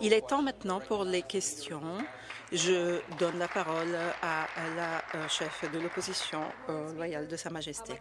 Il est temps maintenant pour les questions. Je donne la parole à la euh, chef de l'opposition euh, loyale de Sa Majesté.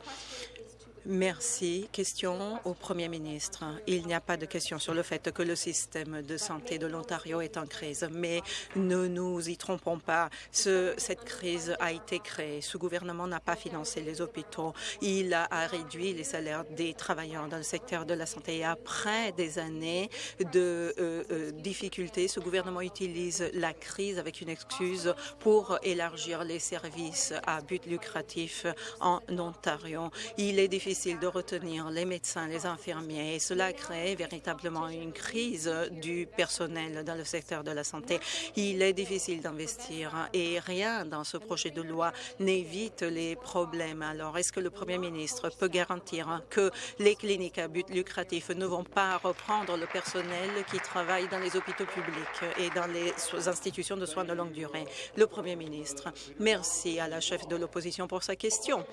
Merci. Question au Premier ministre. Il n'y a pas de question sur le fait que le système de santé de l'Ontario est en crise, mais ne nous y trompons pas. Ce, cette crise a été créée. Ce gouvernement n'a pas financé les hôpitaux. Il a, réduit les salaires des travailleurs dans le secteur de la santé. Après des années de euh, euh, difficultés, ce gouvernement utilise la crise avec une excuse pour élargir les services à but lucratif en Ontario. Il est difficile difficile de retenir les médecins, les infirmiers et cela crée véritablement une crise du personnel dans le secteur de la santé. Il est difficile d'investir et rien dans ce projet de loi n'évite les problèmes. Alors, est-ce que le Premier ministre peut garantir que les cliniques à but lucratif ne vont pas reprendre le personnel qui travaille dans les hôpitaux publics et dans les institutions de soins de longue durée? Le Premier ministre, merci à la chef de l'opposition pour sa question.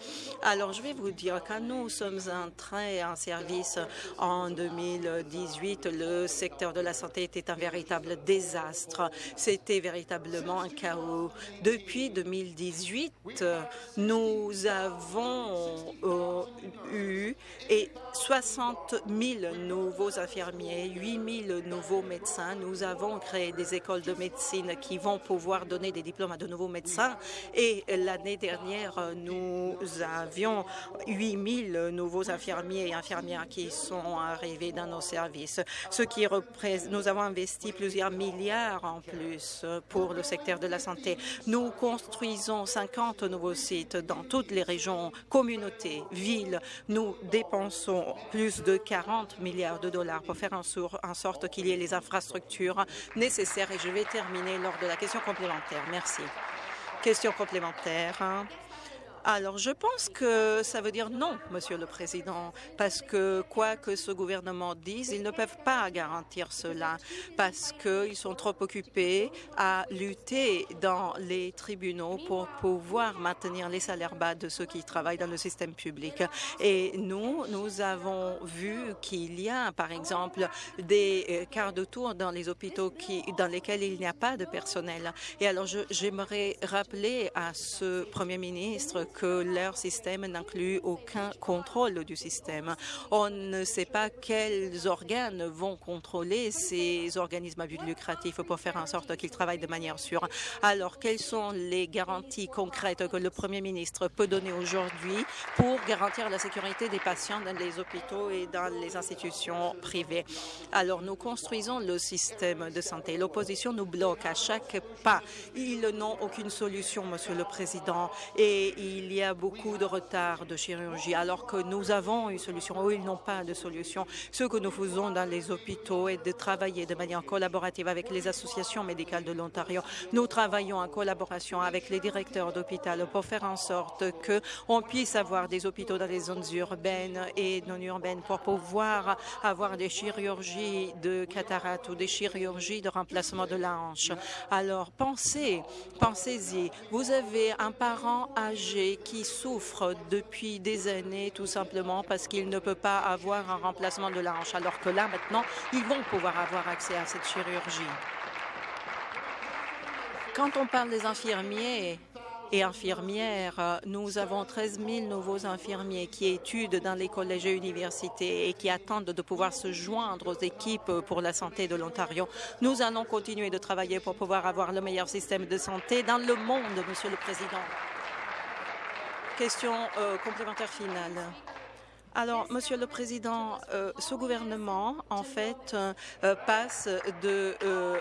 Alors, je vais vous dire qu'à nous, nous sommes entrés en service en 2018, le secteur de la santé était un véritable désastre. C'était véritablement un chaos. Depuis 2018, nous avons euh, eu et 60 000 nouveaux infirmiers, 8 000 nouveaux médecins. Nous avons créé des écoles de médecine qui vont pouvoir donner des diplômes à de nouveaux médecins. Et l'année dernière, nous avions 8 000 nouveaux infirmiers et infirmières qui sont arrivés dans nos services, ce qui nous avons investi plusieurs milliards en plus pour le secteur de la santé. Nous construisons 50 nouveaux sites dans toutes les régions, communautés, villes. Nous dépensons plus de 40 milliards de dollars pour faire en sorte qu'il y ait les infrastructures nécessaires. Et je vais terminer lors de la question complémentaire. Merci. Question complémentaire. Alors, je pense que ça veut dire non, Monsieur le Président, parce que quoi que ce gouvernement dise, ils ne peuvent pas garantir cela, parce qu'ils sont trop occupés à lutter dans les tribunaux pour pouvoir maintenir les salaires bas de ceux qui travaillent dans le système public. Et nous, nous avons vu qu'il y a, par exemple, des euh, quarts de tour dans les hôpitaux dans lesquels il n'y a pas de personnel. Et alors, j'aimerais rappeler à ce Premier ministre que leur système n'inclut aucun contrôle du système. On ne sait pas quels organes vont contrôler ces organismes à but lucratif pour faire en sorte qu'ils travaillent de manière sûre. Alors, quelles sont les garanties concrètes que le Premier ministre peut donner aujourd'hui pour garantir la sécurité des patients dans les hôpitaux et dans les institutions privées? Alors, nous construisons le système de santé. L'opposition nous bloque à chaque pas. Ils n'ont aucune solution, Monsieur le Président, et il il y a beaucoup de retard de chirurgie, alors que nous avons une solution ou ils n'ont pas de solution. Ce que nous faisons dans les hôpitaux est de travailler de manière collaborative avec les associations médicales de l'Ontario. Nous travaillons en collaboration avec les directeurs d'hôpital pour faire en sorte que on puisse avoir des hôpitaux dans les zones urbaines et non urbaines pour pouvoir avoir des chirurgies de cataracte ou des chirurgies de remplacement de la hanche. Alors, pensez, pensez-y. Vous avez un parent âgé qui souffrent depuis des années tout simplement parce qu'ils ne peuvent pas avoir un remplacement de la hanche, alors que là, maintenant, ils vont pouvoir avoir accès à cette chirurgie. Quand on parle des infirmiers, et infirmières. Nous avons 13 000 nouveaux infirmiers qui étudient dans les collèges et universités et qui attendent de pouvoir se joindre aux équipes pour la santé de l'Ontario. Nous allons continuer de travailler pour pouvoir avoir le meilleur système de santé dans le monde, Monsieur le Président. Question euh, complémentaire finale. Alors, Monsieur le Président, euh, ce gouvernement, en fait, euh, euh, passe de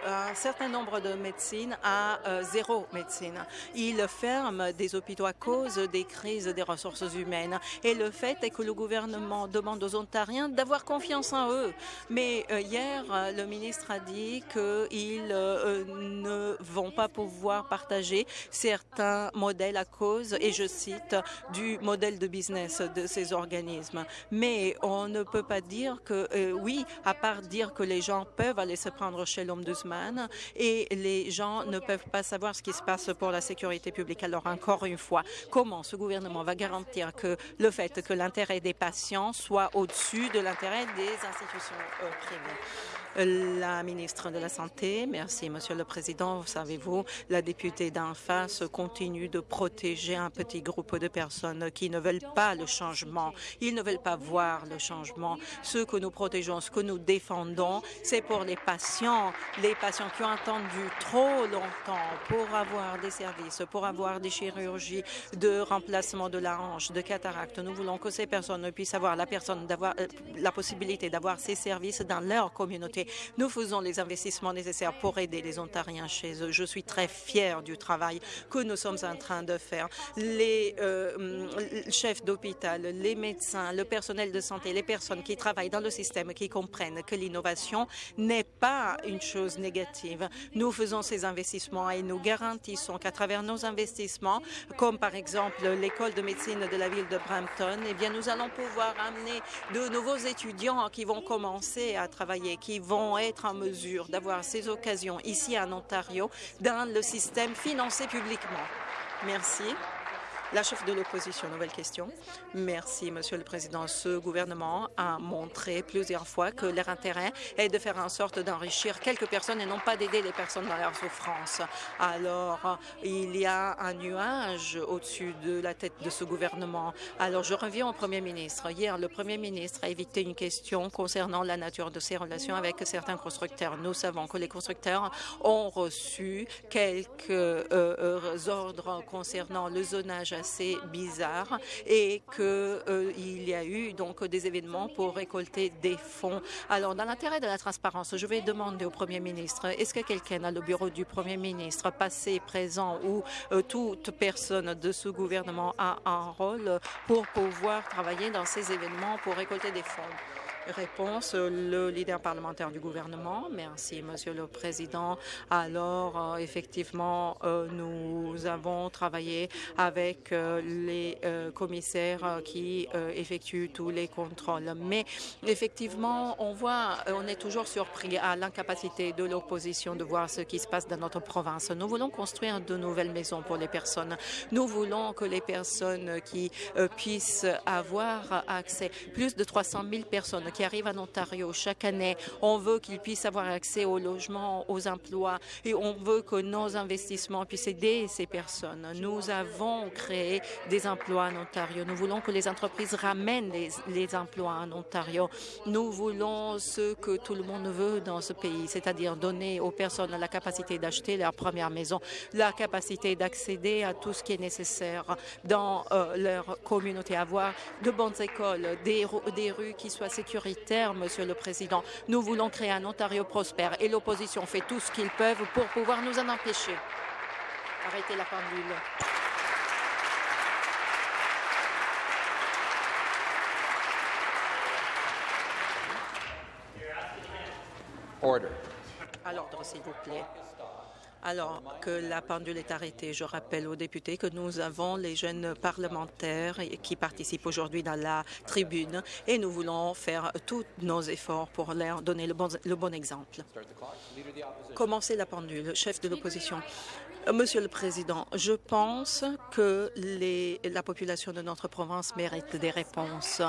un certain nombre de médecines à zéro médecine. Il ferme des hôpitaux à cause des crises des ressources humaines. Et le fait est que le gouvernement demande aux Ontariens d'avoir confiance en eux. Mais hier, le ministre a dit qu'ils ne vont pas pouvoir partager certains modèles à cause, et je cite, du modèle de business de ces organismes. Mais on ne peut pas dire que, euh, oui, à part dire que les gens peuvent aller se prendre chez l'Ombudsman et les gens ne peuvent pas savoir ce qui se passe pour la sécurité publique. Alors, encore une fois, comment ce gouvernement va garantir que le fait que l'intérêt des patients soit au-dessus de l'intérêt des institutions euh, privées? La ministre de la Santé, merci, Monsieur le Président. Savez-vous, la députée d'en face continue de protéger un petit groupe de personnes qui ne veulent pas le changement. Ils ne veulent pas voir le changement. Ce que nous protégeons, ce que nous défendons, c'est pour les patients, les patients qui ont attendu trop longtemps pour avoir des services, pour avoir des chirurgies de remplacement de la hanche, de cataracte. Nous voulons que ces personnes puissent avoir la, personne d'avoir, euh, la possibilité d'avoir ces services dans leur communauté. Nous faisons les investissements nécessaires pour aider les Ontariens chez eux. Je suis très fière du travail que nous sommes en train de faire. Les euh, chefs d'hôpital, les médecins, le personnel de santé, les personnes qui travaillent dans le système, qui comprennent que l'innovation n'est pas une chose négative. Nous faisons ces investissements et nous garantissons qu'à travers nos investissements, comme par exemple l'école de médecine de la ville de Brampton, eh bien, nous allons pouvoir amener de nouveaux étudiants qui vont commencer à travailler, qui vont être en mesure d'avoir ces occasions ici en Ontario dans le système financé publiquement. Merci. La chef de l'opposition, nouvelle question. Merci, Monsieur le Président. Ce gouvernement a montré plusieurs fois que leur intérêt est de faire en sorte d'enrichir quelques personnes et non pas d'aider les personnes dans leur souffrance. Alors, il y a un nuage au-dessus de la tête de ce gouvernement. Alors, je reviens au Premier ministre. Hier, le Premier ministre a évité une question concernant la nature de ses relations avec certains constructeurs. Nous savons que les constructeurs ont reçu quelques euh, euh, ordres concernant le zonage assez bizarre et qu'il euh, y a eu donc des événements pour récolter des fonds. Alors, dans l'intérêt de la transparence, je vais demander au Premier ministre, est-ce que quelqu'un dans le bureau du Premier ministre, passé, présent ou euh, toute personne de ce gouvernement a un rôle pour pouvoir travailler dans ces événements pour récolter des fonds? Réponse, le leader parlementaire du gouvernement. Merci, Monsieur le Président. Alors, euh, effectivement, euh, nous avons travaillé avec euh, les commissaires qui effectuent tous les contrôles. Mais effectivement, on voit, on est toujours surpris à l'incapacité de l'opposition de voir ce qui se passe dans notre province. Nous voulons construire de nouvelles maisons pour les personnes. Nous voulons que les personnes qui puissent avoir accès, plus de 300 000 personnes qui arrivent en Ontario chaque année. On veut qu'ils puissent avoir accès au logement, aux emplois et on veut que nos investissements puissent aider ces personnes. Nous avons créé des emplois en Ontario. Nous voulons que les entreprises ramènent les, les emplois en Ontario. Nous voulons ce que tout le monde veut dans ce pays, c'est-à-dire donner aux personnes la capacité d'acheter leur première maison, la capacité d'accéder à tout ce qui est nécessaire dans euh, leur communauté, avoir de bonnes écoles, des, des rues qui soient sécurisées Monsieur le Président. Nous voulons créer un Ontario prospère et l'opposition fait tout ce qu'ils peuvent pour pouvoir nous en empêcher. Arrêtez la pendule. Order. À l'ordre, s'il vous plaît alors que la pendule est arrêtée. Je rappelle aux députés que nous avons les jeunes parlementaires qui participent aujourd'hui dans la tribune et nous voulons faire tous nos efforts pour leur donner le bon, le bon exemple. Commencez la pendule, chef de l'opposition. Monsieur le Président, je pense que les, la population de notre province mérite des réponses.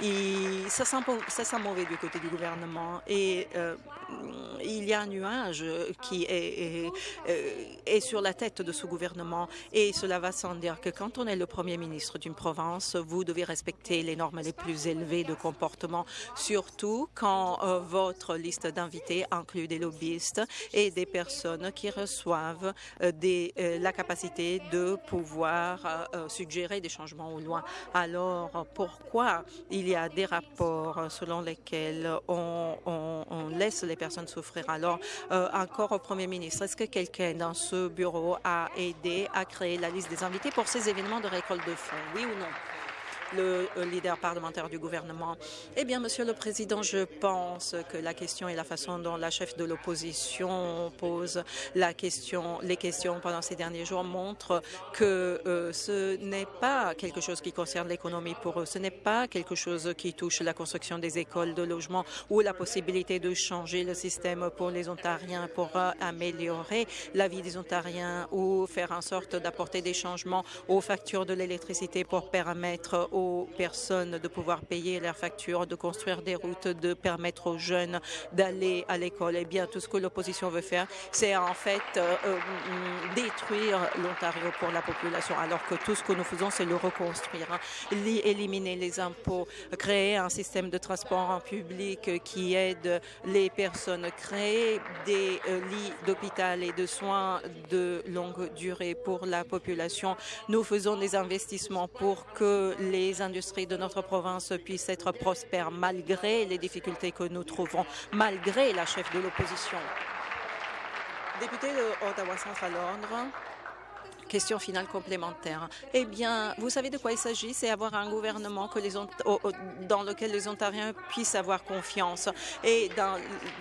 Et ça, sent, ça sent mauvais du côté du gouvernement et euh, il y a un nuage qui est, est, est, sur la tête de ce gouvernement et cela va sans dire que quand on est le premier ministre d'une province, vous devez respecter les normes les plus élevées de comportement, surtout quand euh, votre liste d'invités inclut des lobbyistes et des personnes qui reçoivent euh, euh, la capacité de pouvoir euh, euh, suggérer des changements au loin. Alors, pourquoi il y a des rapports selon lesquels on, laisse les personnes souffrir? Alors, encore au Premier ministre, est-ce que quelqu'un dans ce bureau a aidé à créer la liste des invités pour ces événements de récolte de fonds? Oui ou non? Le leader parlementaire du gouvernement. Eh bien, Monsieur le Président, je pense que la question et la façon dont la chef de l'opposition pose la question, les questions pendant ces derniers jours montrent que euh, ce n'est pas quelque chose qui concerne l'économie pour eux. Ce n'est pas quelque chose qui touche la construction des écoles, de logements ou la possibilité de changer le système pour les Ontariens pour euh, améliorer la vie des Ontariens ou faire en sorte d'apporter des changements aux factures de l'électricité pour permettre aux personnes de pouvoir payer leurs factures, de construire des routes, de permettre aux jeunes d'aller à l'école. Eh bien, tout ce que l'opposition veut faire, c'est en fait euh, euh, détruire l'Ontario pour la population, alors que tout ce que nous faisons, c'est le reconstruire, hein. éliminer les impôts, créer un système de transport en public qui aide les personnes, créer des euh, lits d'hôpital et de soins de longue durée pour la population. Nous faisons des investissements pour que les industries de notre province puissent être prospères malgré les difficultés que nous trouvons, malgré la chef de l'opposition. Député de Centre à Londres. Question finale complémentaire. Eh bien, vous savez de quoi il s'agit? C'est avoir un gouvernement dans lequel les Ontariens puissent avoir confiance et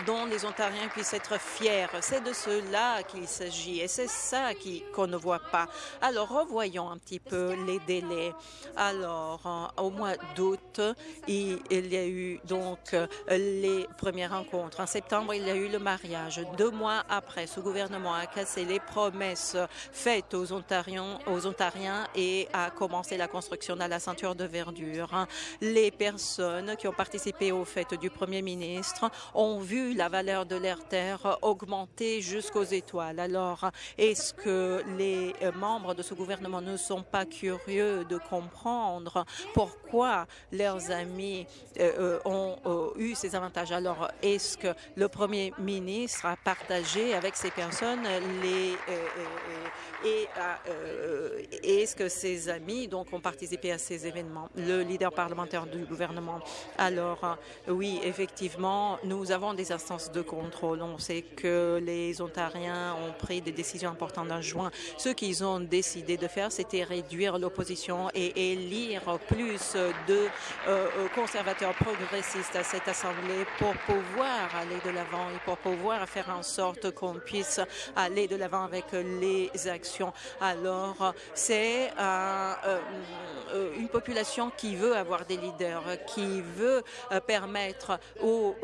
dont les Ontariens puissent être fiers. C'est de cela qu'il s'agit et c'est ça qu'on ne voit pas. Alors, revoyons un petit peu les délais. Alors, au mois d'août, il, y a eu donc les premières rencontres. En septembre, il y a eu le mariage. Deux mois après, ce gouvernement a cassé les promesses faites aux Ontariens, aux Ontariens et a commencé la construction de la ceinture de verdure. Les personnes qui ont participé aux fêtes du Premier ministre ont vu la valeur de leur terre augmenter jusqu'aux étoiles. Alors, est-ce que les euh, membres de ce gouvernement ne sont pas curieux de comprendre pourquoi leurs amis euh, euh, ont eu ces avantages? Alors, est-ce que le Premier ministre a partagé avec ces personnes les et euh, est-ce que ses amis donc ont participé à ces événements? Le leader parlementaire du gouvernement. Alors euh, oui, effectivement, nous avons des instances de contrôle. On sait que les Ontariens ont pris des décisions importantes en juin. Ce qu'ils ont décidé de faire, c'était réduire l'opposition et élire plus de euh, conservateurs progressistes à cette assemblée pour pouvoir aller de l'avant et pour pouvoir faire en sorte qu'on puisse aller de l'avant avec les actions alors, c'est euh, euh, une population qui veut avoir des leaders, qui veut euh, permettre aux,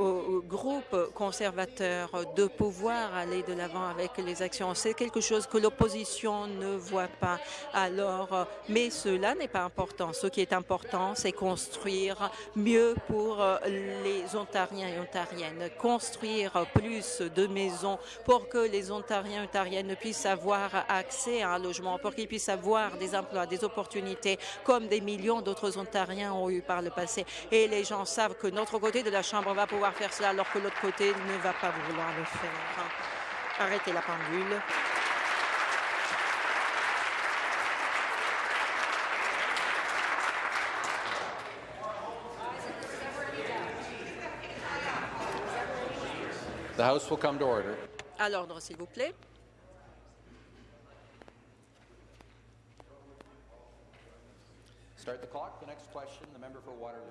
groupes conservateurs de pouvoir aller de l'avant avec les actions. C'est quelque chose que l'opposition ne voit pas. Alors, mais cela n'est pas important. Ce qui est important, c'est construire mieux pour les Ontariens et Ontariennes, construire plus de maisons pour que les Ontariens et Ontariennes puissent avoir accès à un logement, pour qu'ils puissent avoir des emplois, des opportunités, comme des millions d'autres Ontariens ont eu par le passé. Et les gens savent que notre côté de la Chambre va pouvoir faire cela, alors que l'autre côté ne va pas vouloir le faire. Arrêtez la pendule. The House will come to order. À l'ordre, s'il vous plaît. Start the clock. The next question, the member for Waterloo.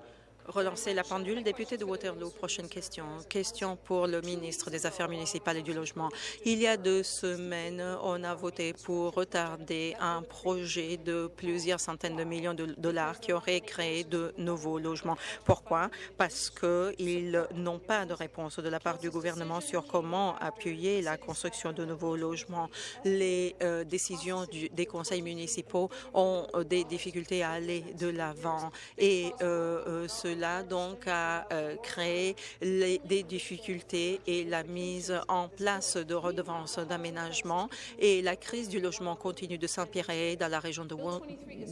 Relancer la pendule. Député de Waterloo, prochaine question. Question pour le ministre des Affaires municipales et du Logement. Il y a deux semaines, on a voté pour retarder un projet de plusieurs centaines de millions de dollars qui aurait créé de nouveaux logements. Pourquoi? Parce qu'ils n'ont pas de réponse de la part du gouvernement sur comment appuyer la construction de nouveaux logements. Les euh, décisions des conseils municipaux ont des difficultés à aller de l'avant et euh, euh cela cela donc a euh, créé des difficultés et la mise en place de redevances d'aménagement et la crise du logement continue de s'empirer dans la région de,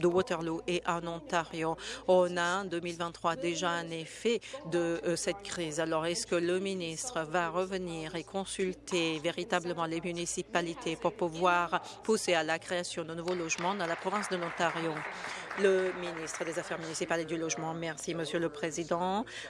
Waterloo et en Ontario. On a en 2023 déjà un effet de euh, cette crise. Alors, est-ce que le ministre va revenir et consulter véritablement les municipalités pour pouvoir pousser à la création de nouveaux logements dans la province de l'Ontario? Le ministre des Affaires municipales et du Logement. Merci, Monsieur le Président.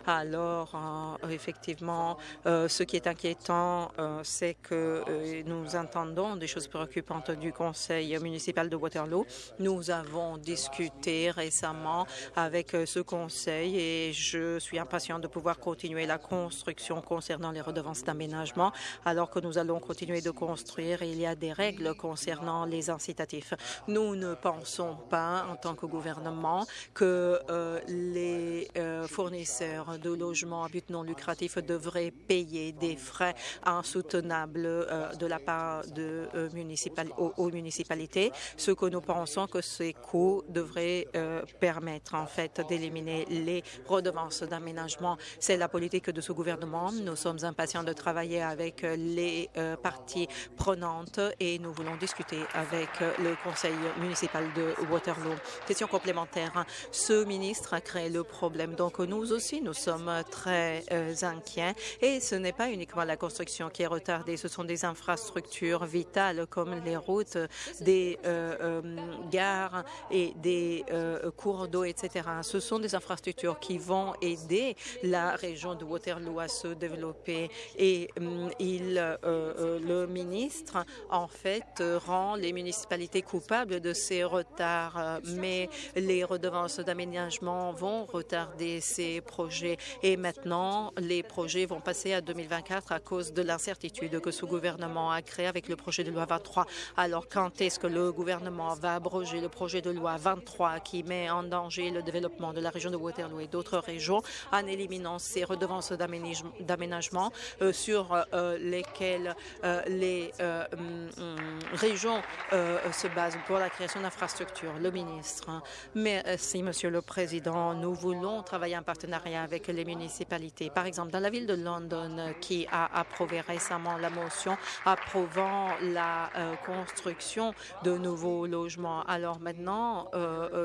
Alors, euh, effectivement, euh, ce qui est inquiétant, euh, c'est que nous entendons des choses préoccupantes du Conseil municipal de Waterloo. Nous avons discuté récemment avec ce Conseil et je suis impatient de pouvoir continuer la construction concernant les redevances d'aménagement alors que nous allons continuer de construire. Il y a des règles concernant les incitatifs. Nous ne pensons pas, en tant que gouvernement, que les fournisseurs de logements à but non lucratif devraient payer des frais insoutenables de la part de municipal aux, municipalités, ce que nous pensons que ces coûts devraient permettre en fait d'éliminer les redevances d'aménagement. C'est la politique de ce gouvernement. Nous sommes impatients de travailler avec les parties prenantes et nous voulons discuter avec le conseil municipal de Waterloo. Question complémentaire. Ce ministre a créé le problème. Donc nous aussi, nous sommes très euh, inquiets. Et ce n'est pas uniquement la construction qui est retardée. Ce sont des infrastructures vitales comme les routes, des euh, euh, gares et des cours d'eau, etc. Ce sont des infrastructures qui vont aider la région de Waterloo à se développer. Et il, le ministre, en fait, rend les municipalités coupables de ces retards. Mais les redevances d'aménagement vont retarder ces projets. Et maintenant, les projets vont passer à 2024 à cause de l'incertitude que ce gouvernement a créée avec le projet de loi 23. Alors, quand est-ce que le gouvernement va abroger le projet de loi 23 qui met en danger le développement de la région de Waterloo et d'autres régions en éliminant ces redevances d'aménagement euh, sur euh, lesquelles euh, les mm, régions se basent pour la création d'infrastructures? Le ministre. Merci, Monsieur le Président. Nous voulons travailler en partenariat avec les municipalités. Par exemple, dans la ville de London, qui a approuvé récemment la motion approuvant la construction de nouveaux logements. Alors maintenant,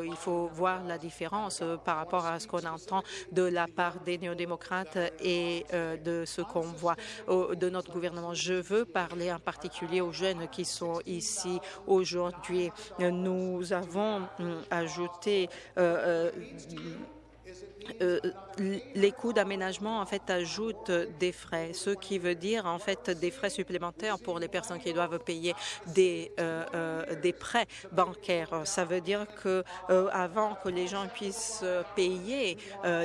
il faut voir la différence par rapport à ce qu'on entend de la part des néo-démocrates et euh, de ce qu'on voit de notre gouvernement. Je veux parler en particulier aux jeunes qui sont ici aujourd'hui. Nous avons hum, ajouté euh, euh, euh, les coûts d'aménagement en fait ajoutent des frais, ce qui veut dire en fait des frais supplémentaires pour les personnes qui doivent payer des euh, euh, des prêts bancaires. Ça veut dire que avant que les gens puissent payer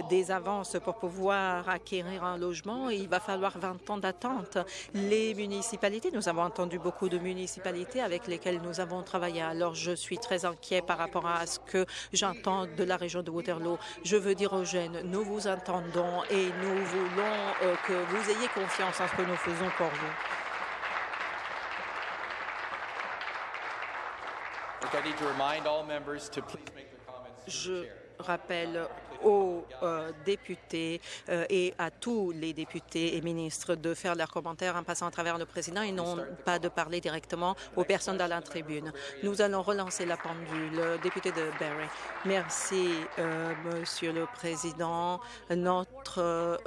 des avances pour pouvoir acquérir un logement, il va falloir 20 ans d'attente. Les municipalités, nous avons entendu beaucoup de municipalités avec lesquelles nous avons travaillé. Alors je suis très inquiet par rapport à ce que j'entends de la région de Waterloo. Je veux dire nous vous entendons et nous voulons euh, que vous ayez confiance en ce que nous faisons pour vous. Je rappelle aux euh, députés euh, et à tous les députés et ministres de faire leurs commentaires en passant à travers le président et non pas de parler directement aux personnes dans la tribune. Nous allons relancer la pendule. Député de Barry. Merci, euh, Monsieur le Président. Notre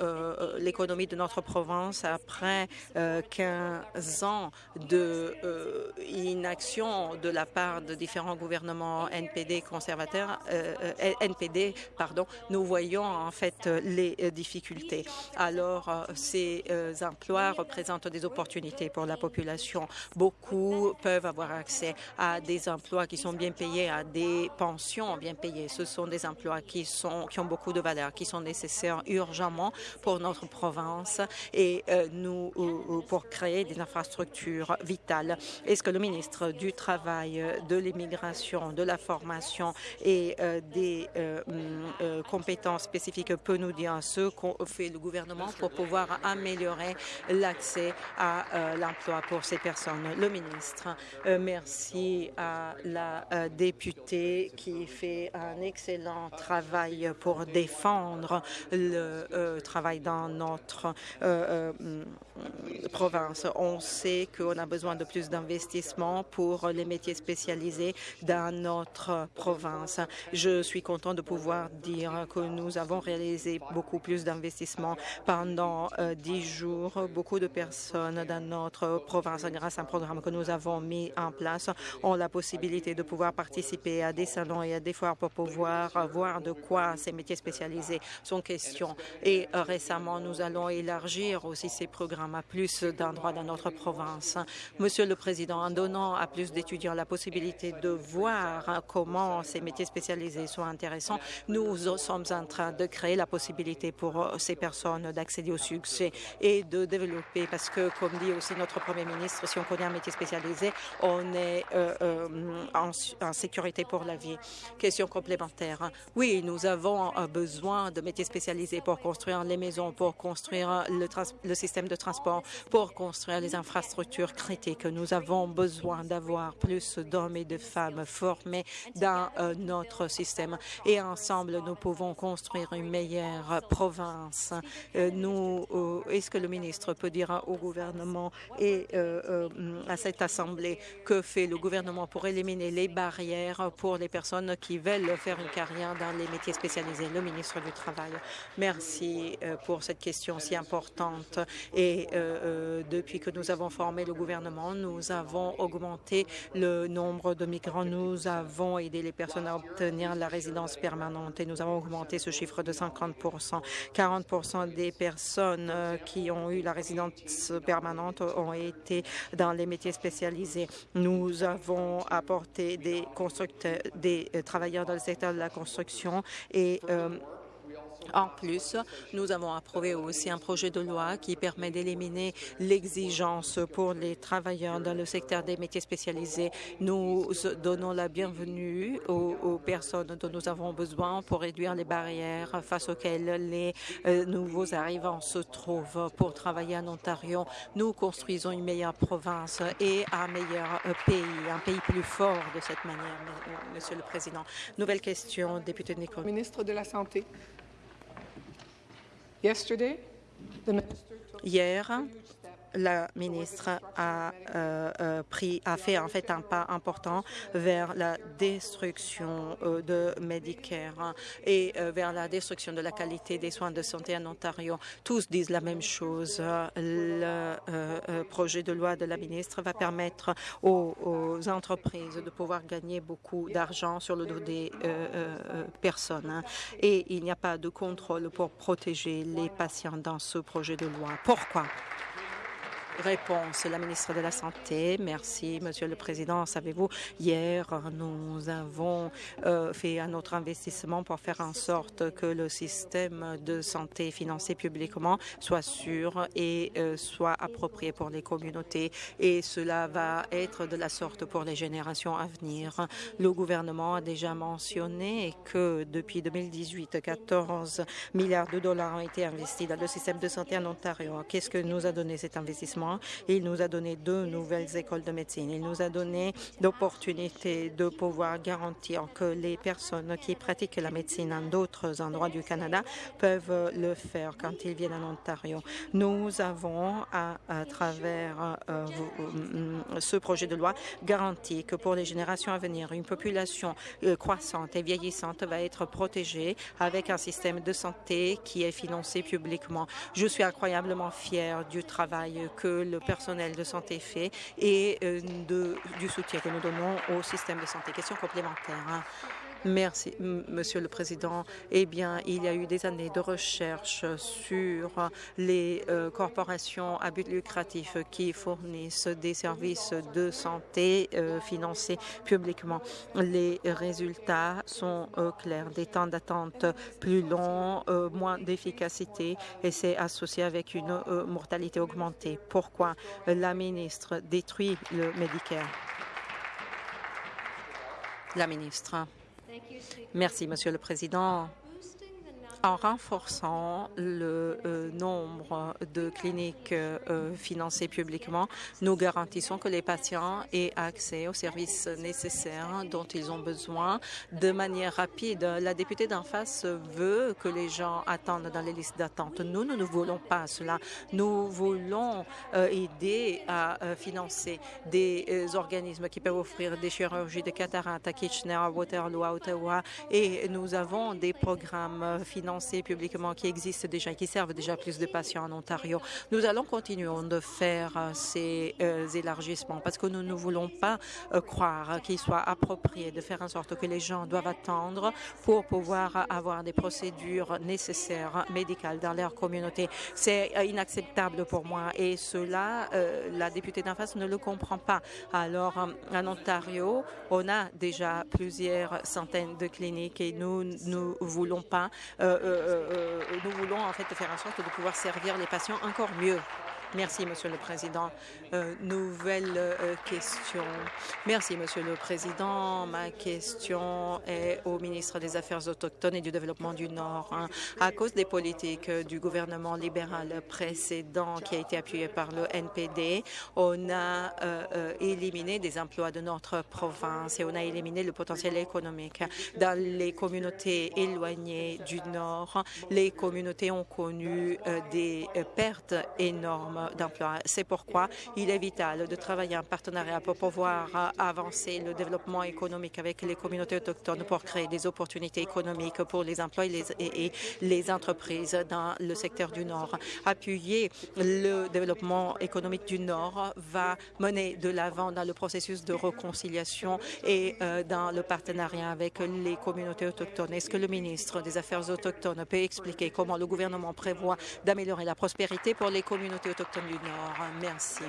l'économie de notre province après 15 ans de inaction de la part de différents gouvernements NPD conservateurs, NPD, pardon, nous voyons en fait les euh, difficultés. Alors, euh, ces euh, emplois représentent des opportunités pour la population. Beaucoup peuvent avoir accès à des emplois qui sont bien payés, à des pensions bien payées. Ce sont des emplois qui, sont, qui ont beaucoup de valeur, qui sont nécessaires urgemment pour notre province et nous pour créer des infrastructures vitales. Est-ce que le ministre du Travail, de l'immigration, de la formation et des compétences spécifiques peut nous dire ce qu'on fait le gouvernement pour pouvoir améliorer l'accès à euh, l'emploi pour ces personnes. Le ministre, euh, merci à la euh, députée qui fait un excellent travail pour défendre le travail dans notre province. On sait qu'on a besoin de plus d'investissements pour les métiers spécialisés dans notre province. Je suis content de pouvoir dire que nous avons réalisé beaucoup plus d'investissements pendant euh, dix jours. Beaucoup de personnes dans notre province, grâce à un programme que nous avons mis en place, ont la possibilité de pouvoir participer à des salons et à des foires pour pouvoir voir de quoi ces métiers spécialisés sont question. Et euh, récemment, nous allons élargir aussi ces programmes à plus d'endroits dans notre province. Monsieur le Président, en donnant à plus d'étudiants la possibilité de voir comment ces métiers spécialisés sont intéressants, nous sommes en train de créer la possibilité pour ces personnes d'accéder au succès et de développer, parce que, comme dit aussi notre Premier ministre, si on connaît un métier spécialisé, on est en, en, sécurité pour la vie. Question complémentaire. Oui, nous avons besoin de métiers spécialisés pour construire les maisons, pour construire le, système de transport, pour construire les infrastructures critiques. Nous avons besoin d'avoir plus d'hommes et de femmes formés dans euh, notre système. Et ensemble, nous pouvons construire une meilleure province. Euh, nous, euh, est-ce que le ministre peut dire au gouvernement et à cette Assemblée que fait le gouvernement pour éliminer les barrières pour les personnes qui veulent faire une carrière dans les métiers spécialisés? Le ministre du Travail. Merci pour cette question si importante. Et depuis que nous avons formé le gouvernement, nous avons augmenté le nombre de migrants. Nous avons aidé les personnes à obtenir la résidence permanente et nous avons augmenté ce chiffre de 50 40% des personnes euh, qui ont eu la résidence permanente ont été dans les métiers spécialisés. Nous avons apporté des constructeurs, des euh, travailleurs dans le secteur de la construction et euh, en plus, nous avons approuvé aussi un projet de loi qui permet d'éliminer l'exigence pour les travailleurs dans le secteur des métiers spécialisés. Nous donnons la bienvenue aux, personnes dont nous avons besoin pour réduire les barrières face auxquelles les euh, nouveaux arrivants se trouvent pour travailler en Ontario. Nous construisons une meilleure province et un meilleur euh, pays, un pays plus fort de cette manière, Monsieur le Président. Nouvelle question, député de Nicole. Ministre de la Santé. Hier, la ministre a, euh, euh, pris, fait en fait un pas important vers la destruction euh, de Medicare et vers la destruction de la qualité des soins de santé en Ontario. Tous disent la même chose. Le projet de loi de la ministre va permettre aux, entreprises de pouvoir gagner beaucoup d'argent sur le dos des personnes. Et il n'y a pas de contrôle pour protéger les patients dans ce projet de loi. Pourquoi? Réponse, la ministre de la Santé. Merci, Monsieur le Président. Savez-vous, hier, nous avons euh, fait un autre investissement pour faire en sorte que le système de santé financé publiquement soit sûr et euh, soit approprié pour les communautés. Et cela va être de la sorte pour les générations à venir. Le gouvernement a déjà mentionné que depuis 2018, 14 milliards de dollars ont été investis dans le système de santé en Ontario. Qu'est-ce que nous a donné cet investissement? Il nous a donné deux nouvelles écoles de médecine. Il nous a donné l'opportunité de pouvoir garantir que les personnes qui pratiquent la médecine en d'autres endroits du Canada peuvent le faire quand ils viennent en Ontario. Nous avons, à, travers euh, euh, ce projet de loi, garanti que pour les générations à venir, une population euh, croissante et vieillissante va être protégée avec un système de santé qui est financé publiquement. Je suis incroyablement fière du travail que le personnel de santé fait et euh, du soutien que nous donnons au système de santé. Question complémentaire. Merci, Monsieur le Président. Eh bien, il y a eu des années de recherche sur les euh, corporations à but lucratif qui fournissent des services de santé euh, financés publiquement. Les résultats sont euh, clairs. Des temps d'attente plus longs, moins d'efficacité et c'est associé avec une mortalité augmentée. Pourquoi la ministre détruit le Medicare? La ministre. Merci, Monsieur le Président en renforçant le euh, nombre de cliniques euh, financées publiquement, nous garantissons que les patients aient accès aux services nécessaires dont ils ont besoin de manière rapide. La députée d'en face veut que les gens attendent dans les listes d'attente. Nous, nous ne voulons pas cela. Nous voulons euh, aider à financer des organismes qui peuvent offrir des chirurgies de cataracte à Kitchener, à Waterloo, à Ottawa, et nous avons des programmes financiers publiquement qui existent déjà et qui servent déjà plus de patients en Ontario. Nous allons continuer de faire ces élargissements parce que nous ne voulons pas croire qu'il soit approprié de faire en sorte que les gens doivent attendre pour pouvoir avoir des procédures nécessaires médicales dans leur communauté. C'est inacceptable pour moi et cela, la députée d'en face ne le comprend pas. Alors, en Ontario, on a déjà plusieurs centaines de cliniques et nous ne voulons pas, nous voulons en fait faire en sorte de pouvoir servir les patients encore mieux. Merci, Monsieur le Président. Euh, nouvelle euh, question. Merci, Monsieur le Président. Ma question est au ministre des Affaires autochtones et du Développement du Nord. Hein. À cause des politiques du gouvernement libéral précédent qui a été appuyé par le NPD, on a euh, éliminé des emplois de notre province et on a éliminé le potentiel économique. Dans les communautés éloignées du Nord, les communautés ont connu des pertes énormes C'est pourquoi il est vital de travailler en partenariat pour pouvoir avancer le développement économique avec les communautés autochtones pour créer des opportunités économiques pour les emplois et les, et les entreprises dans le secteur du Nord. Appuyer le développement économique du Nord va mener de l'avant dans le processus de réconciliation et euh, dans le partenariat avec les communautés autochtones. Est-ce que le ministre des Affaires autochtones peut expliquer comment le gouvernement prévoit d'améliorer la prospérité pour les communautés autochtones? Du Nord. Merci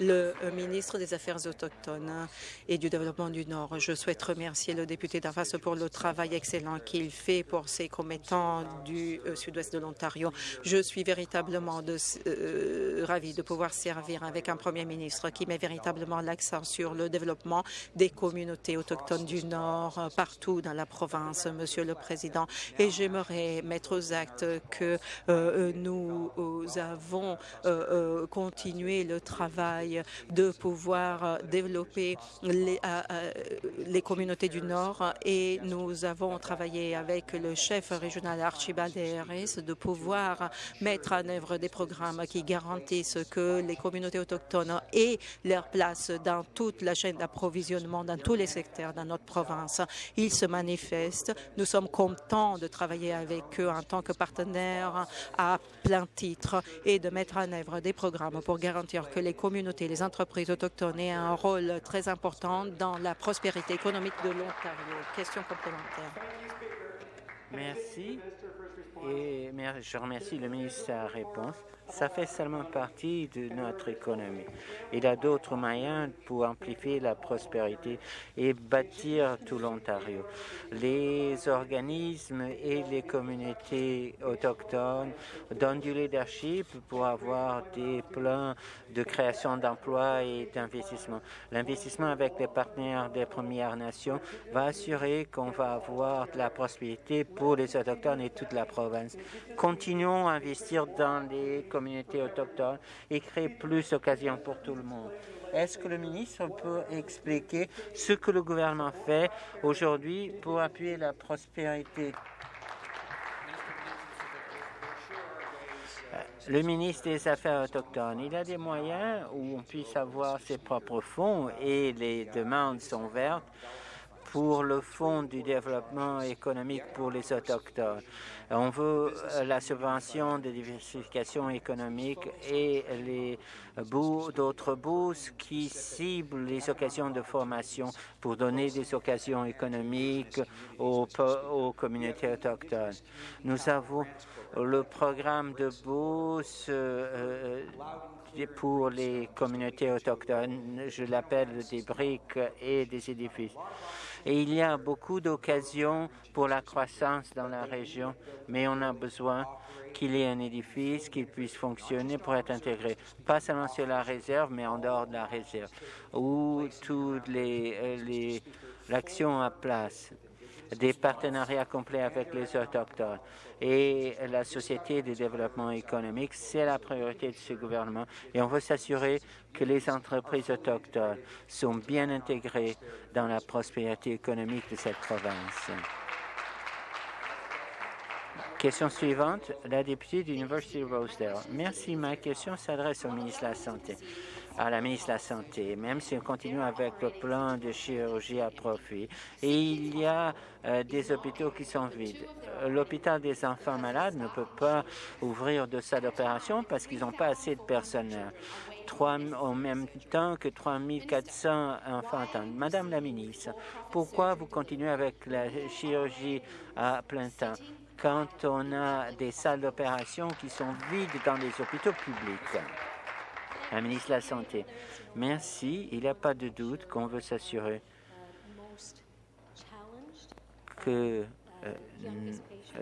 le euh, ministre des Affaires autochtones et du Développement du Nord. Je souhaite remercier le député d'en pour le travail excellent qu'il fait pour ses commettants du euh, sud-ouest de l'Ontario. Je suis véritablement de, euh, ravi de pouvoir servir avec un premier ministre qui met véritablement l'accent sur le développement des communautés autochtones du Nord partout dans la province, Monsieur le Président. Et j'aimerais mettre aux actes que nous avons continué le travail de pouvoir euh, développer les, euh, euh, les communautés du Nord et nous avons travaillé avec le chef régional Archibald Harris de pouvoir mettre en œuvre des programmes qui garantissent que les communautés autochtones aient leur place dans toute la chaîne d'approvisionnement, dans tous les secteurs dans notre province. Ils se manifestent. Nous sommes contents de travailler avec eux en tant que partenaires à plein titre et de mettre en œuvre des programmes pour garantir que les communautés les entreprises autochtones aient un rôle très important dans la prospérité économique de l'Ontario. Question complémentaire. Merci. Je remercie le ministre de sa réponse ça fait seulement partie de notre économie. Il y a d'autres moyens pour amplifier la prospérité et bâtir tout l'Ontario. Les organismes et les communautés autochtones donnent du leadership pour avoir des plans de création d'emplois et d'investissement. L'investissement avec les partenaires des Premières Nations va assurer qu'on va avoir de la prospérité pour les Autochtones et toute la province. Continuons à investir dans les communautés autochtones et créer plus d'occasions pour tout le monde. Est-ce que le ministre peut expliquer ce que le gouvernement fait aujourd'hui pour appuyer la prospérité? Le ministre des Affaires autochtones, il a des moyens où on puisse avoir ses propres fonds et les demandes sont vertes pour le Fonds du développement économique pour les Autochtones. On veut euh, la subvention de diversification économique et les d'autres bourses qui ciblent les occasions de formation pour donner des occasions économiques aux, communautés autochtones. Nous avons le programme de bourse euh, pour les communautés autochtones, je l'appelle des briques et des édifices. Et il y a beaucoup d'occasions pour la croissance dans la région, mais on a besoin qu'il y ait un édifice qui puisse fonctionner pour être intégré, pas seulement sur la réserve, mais en dehors de la réserve, où toutes les, euh, les l'action à place des partenariats complets avec les Autochtones. Et la Société de développement économique, c'est la priorité de ce gouvernement. Et on veut s'assurer que les entreprises autochtones sont bien intégrées dans la prospérité économique de cette province. Question suivante, la députée de l'Université Rosedale. Merci. Ma question s'adresse au ministre de la Santé. À la ministre de la Santé, même si on continue avec le plan de chirurgie à profit. Et il y a euh, des hôpitaux qui sont vides. Euh, l'hôpital des enfants malades ne peut pas ouvrir de salle d'opération parce qu'ils n'ont pas assez de personnel. Trois, en même temps que 3400 enfants attendent. Madame la ministre, pourquoi vous continuez avec la chirurgie à plein temps quand on a des salles d'opération qui sont vides dans les hôpitaux publics? La ministre de la Santé. Merci. Il n'y a pas de doute qu'on veut s'assurer que euh,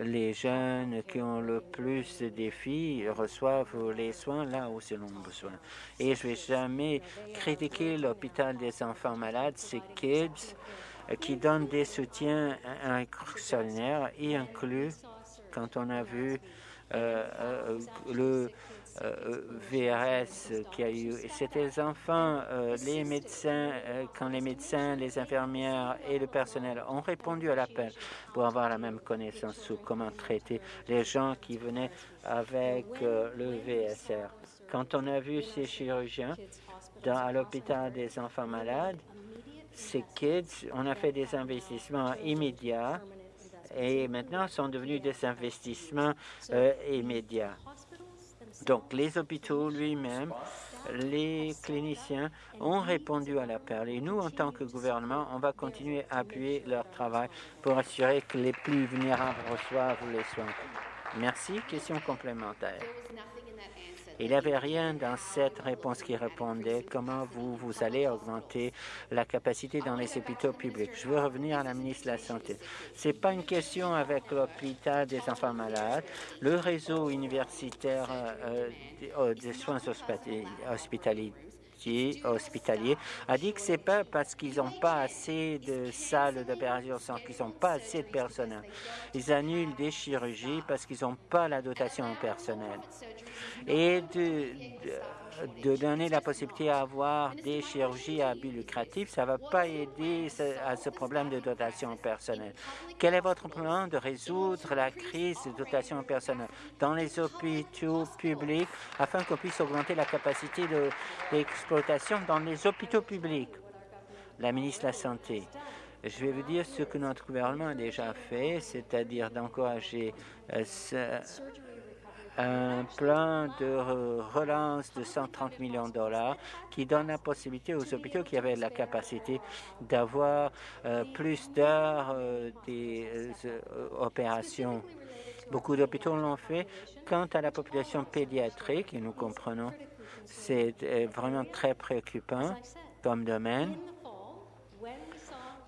les jeunes qui ont le plus de défis reçoivent les soins là où ils ont besoin. Et je ne vais jamais critiquer l'hôpital des enfants malades, ces kids euh, qui donnent des soutiens extraordinaires, y inclut quand on a vu euh, le euh, VRS qui a eu. C'était les enfants, euh, les médecins, euh, quand les médecins, les infirmières et le personnel ont répondu à l'appel pour avoir la même connaissance sur comment traiter les gens qui venaient avec le VSR. Quand on a vu ces chirurgiens dans, à l'hôpital des enfants malades, ces kids, on a fait des investissements immédiats et maintenant sont devenus des investissements immédiats. Donc, les hôpitaux lui-même, les cliniciens ont répondu à l'appel. Et nous, en tant que gouvernement, on va continuer à appuyer leur travail pour assurer que les plus vulnérables reçoivent les soins. Merci. Question complémentaire. Il n'y avait rien dans cette réponse qui répondait comment vous, vous allez augmenter la capacité dans les hôpitaux publics. Je veux revenir à la ministre de la Santé. Ce n'est pas une question avec l'hôpital des enfants malades. Le réseau universitaire euh, euh, des soins hospitaliers hospitalier a dit que c'est pas parce qu'ils n'ont pas assez de salles d'opération, qu'ils n'ont pas assez de personnel. Ils annulent des chirurgies parce qu'ils n'ont pas la dotation personnelle. Et de, de, donner la possibilité d'avoir des chirurgies à but lucratif, ça ne va pas aider à ce problème de dotation personnelle. Quel est votre plan de résoudre la crise de dotation personnelle dans les hôpitaux publics afin qu'on puisse augmenter la capacité d'exploitation dans les hôpitaux publics? La ministre de la Santé. Je vais vous dire ce que notre gouvernement a déjà fait, c'est-à-dire d'encourager euh, un plan de relance de 130 millions de dollars qui donne la possibilité aux hôpitaux qui avaient la capacité d'avoir euh, plus d'heures euh, des euh, opérations. Beaucoup d'hôpitaux l'ont fait. Quant à la population pédiatrique, et nous comprenons, c'est vraiment très préoccupant comme domaine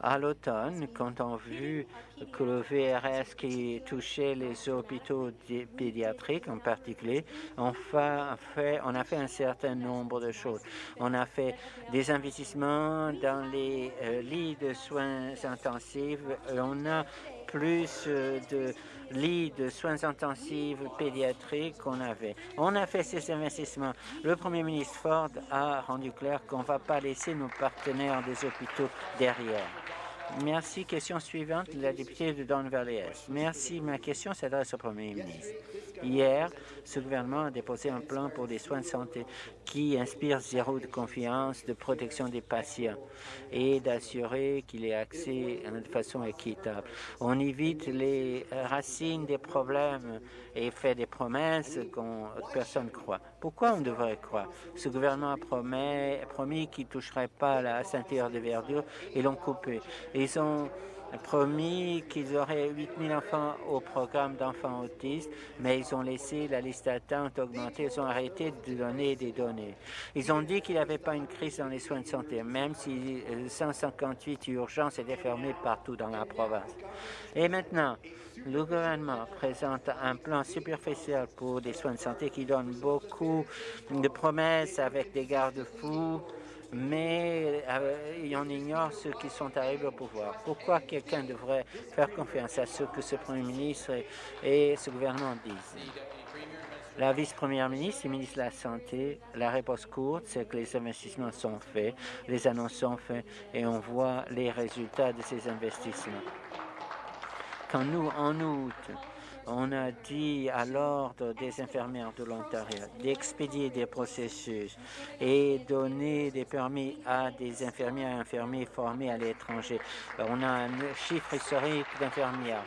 à l'automne, quand on a vu que le VRS qui touchait les hôpitaux pédiatriques en particulier, on, fait, on a fait un certain nombre de choses. On a fait des investissements dans les euh, lits de soins intensifs. On a plus euh, de lits de soins intensifs pédiatriques qu'on avait. On a fait ces investissements. Le Premier ministre Ford a rendu clair qu'on ne va pas laisser nos partenaires des hôpitaux derrière. Merci. Question suivante, la députée de Don Valley Merci. Ma question s'adresse au Premier ministre. Hier, ce gouvernement a déposé un plan pour des soins de santé qui inspire zéro de confiance, de protection des patients et d'assurer qu'il ait accès de façon équitable. On évite les racines des problèmes et fait des promesses que personne ne croit. Pourquoi on devrait croire? Ce gouvernement a promis, qu'il ne toucherait pas la ceinture de verdure et l'ont coupé. Promis qu'ils auraient 8 000 enfants au programme d'enfants autistes, mais ils ont laissé la liste d'attente augmenter. Ils ont arrêté de donner des données. Ils ont dit qu'il n'y avait pas une crise dans les soins de santé, même si 158 urgences étaient fermées partout dans la province. Et maintenant, le gouvernement présente un plan superficiel pour des soins de santé qui donne beaucoup de promesses avec des garde-fous, mais euh, on ignore ceux qui sont arrivés au pouvoir. Pourquoi quelqu'un devrait faire confiance à ce que ce Premier ministre et, ce gouvernement disent? La vice-première ministre et ministre de la Santé, la réponse courte, c'est que les investissements sont faits, les annonces sont faites et on voit les résultats de ces investissements. Quand nous, en août, On a dit à l'Ordre des infirmières de l'Ontario d'expédier des processus et donner des permis à des infirmières et infirmiers formés à l'étranger. On a un chiffre historique d'infirmières.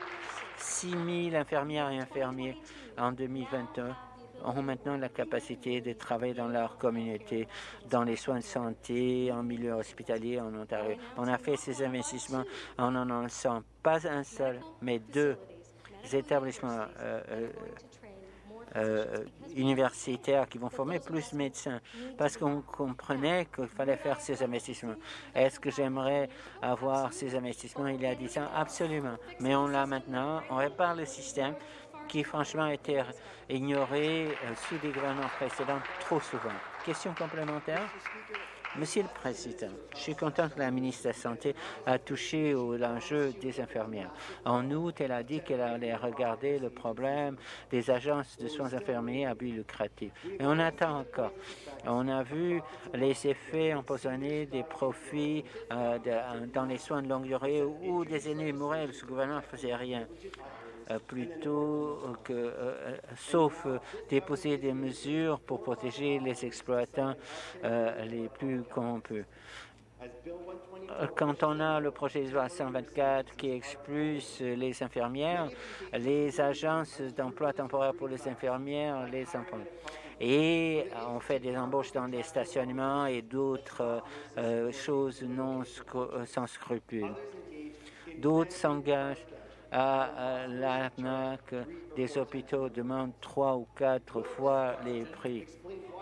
6 000 infirmières et infirmiers en 2021 ont maintenant la capacité de travailler dans leur communauté, dans les soins de santé, en milieu hospitalier en Ontario. On a fait ces investissements en en lançant pas un seul, mais deux établissements euh, euh, euh, universitaires qui vont former plus de médecins parce qu'on comprenait qu'il fallait faire ces investissements. Est-ce que j'aimerais avoir ces investissements il y a 10 ans? Absolument. Mais on l'a maintenant, on répare le système qui franchement a été ignoré sous des gouvernements précédents trop souvent. Question complémentaire? Monsieur le Président, je suis content que la ministre de la Santé a touché au l'enjeu des infirmières. En août, elle a dit qu'elle allait regarder le problème des agences de soins infirmiers à but lucratif. Et on attend encore. On a vu les effets empoisonnés des profits euh, dans les soins de longue durée où des aînés mouraient, le gouvernement ne faisait rien. Euh, plutôt que, euh, euh, sauf déposer des mesures pour protéger les exploitants les plus corrompus. Quand on a le projet de loi 124 qui expulse les infirmières, les agences d'emploi temporaire pour les infirmières les emploient. Et on fait des embauches dans des stationnements et d'autres choses non sans scrupules. D'autres s'engagent à l'arnaque des hôpitaux demande trois ou quatre fois les prix.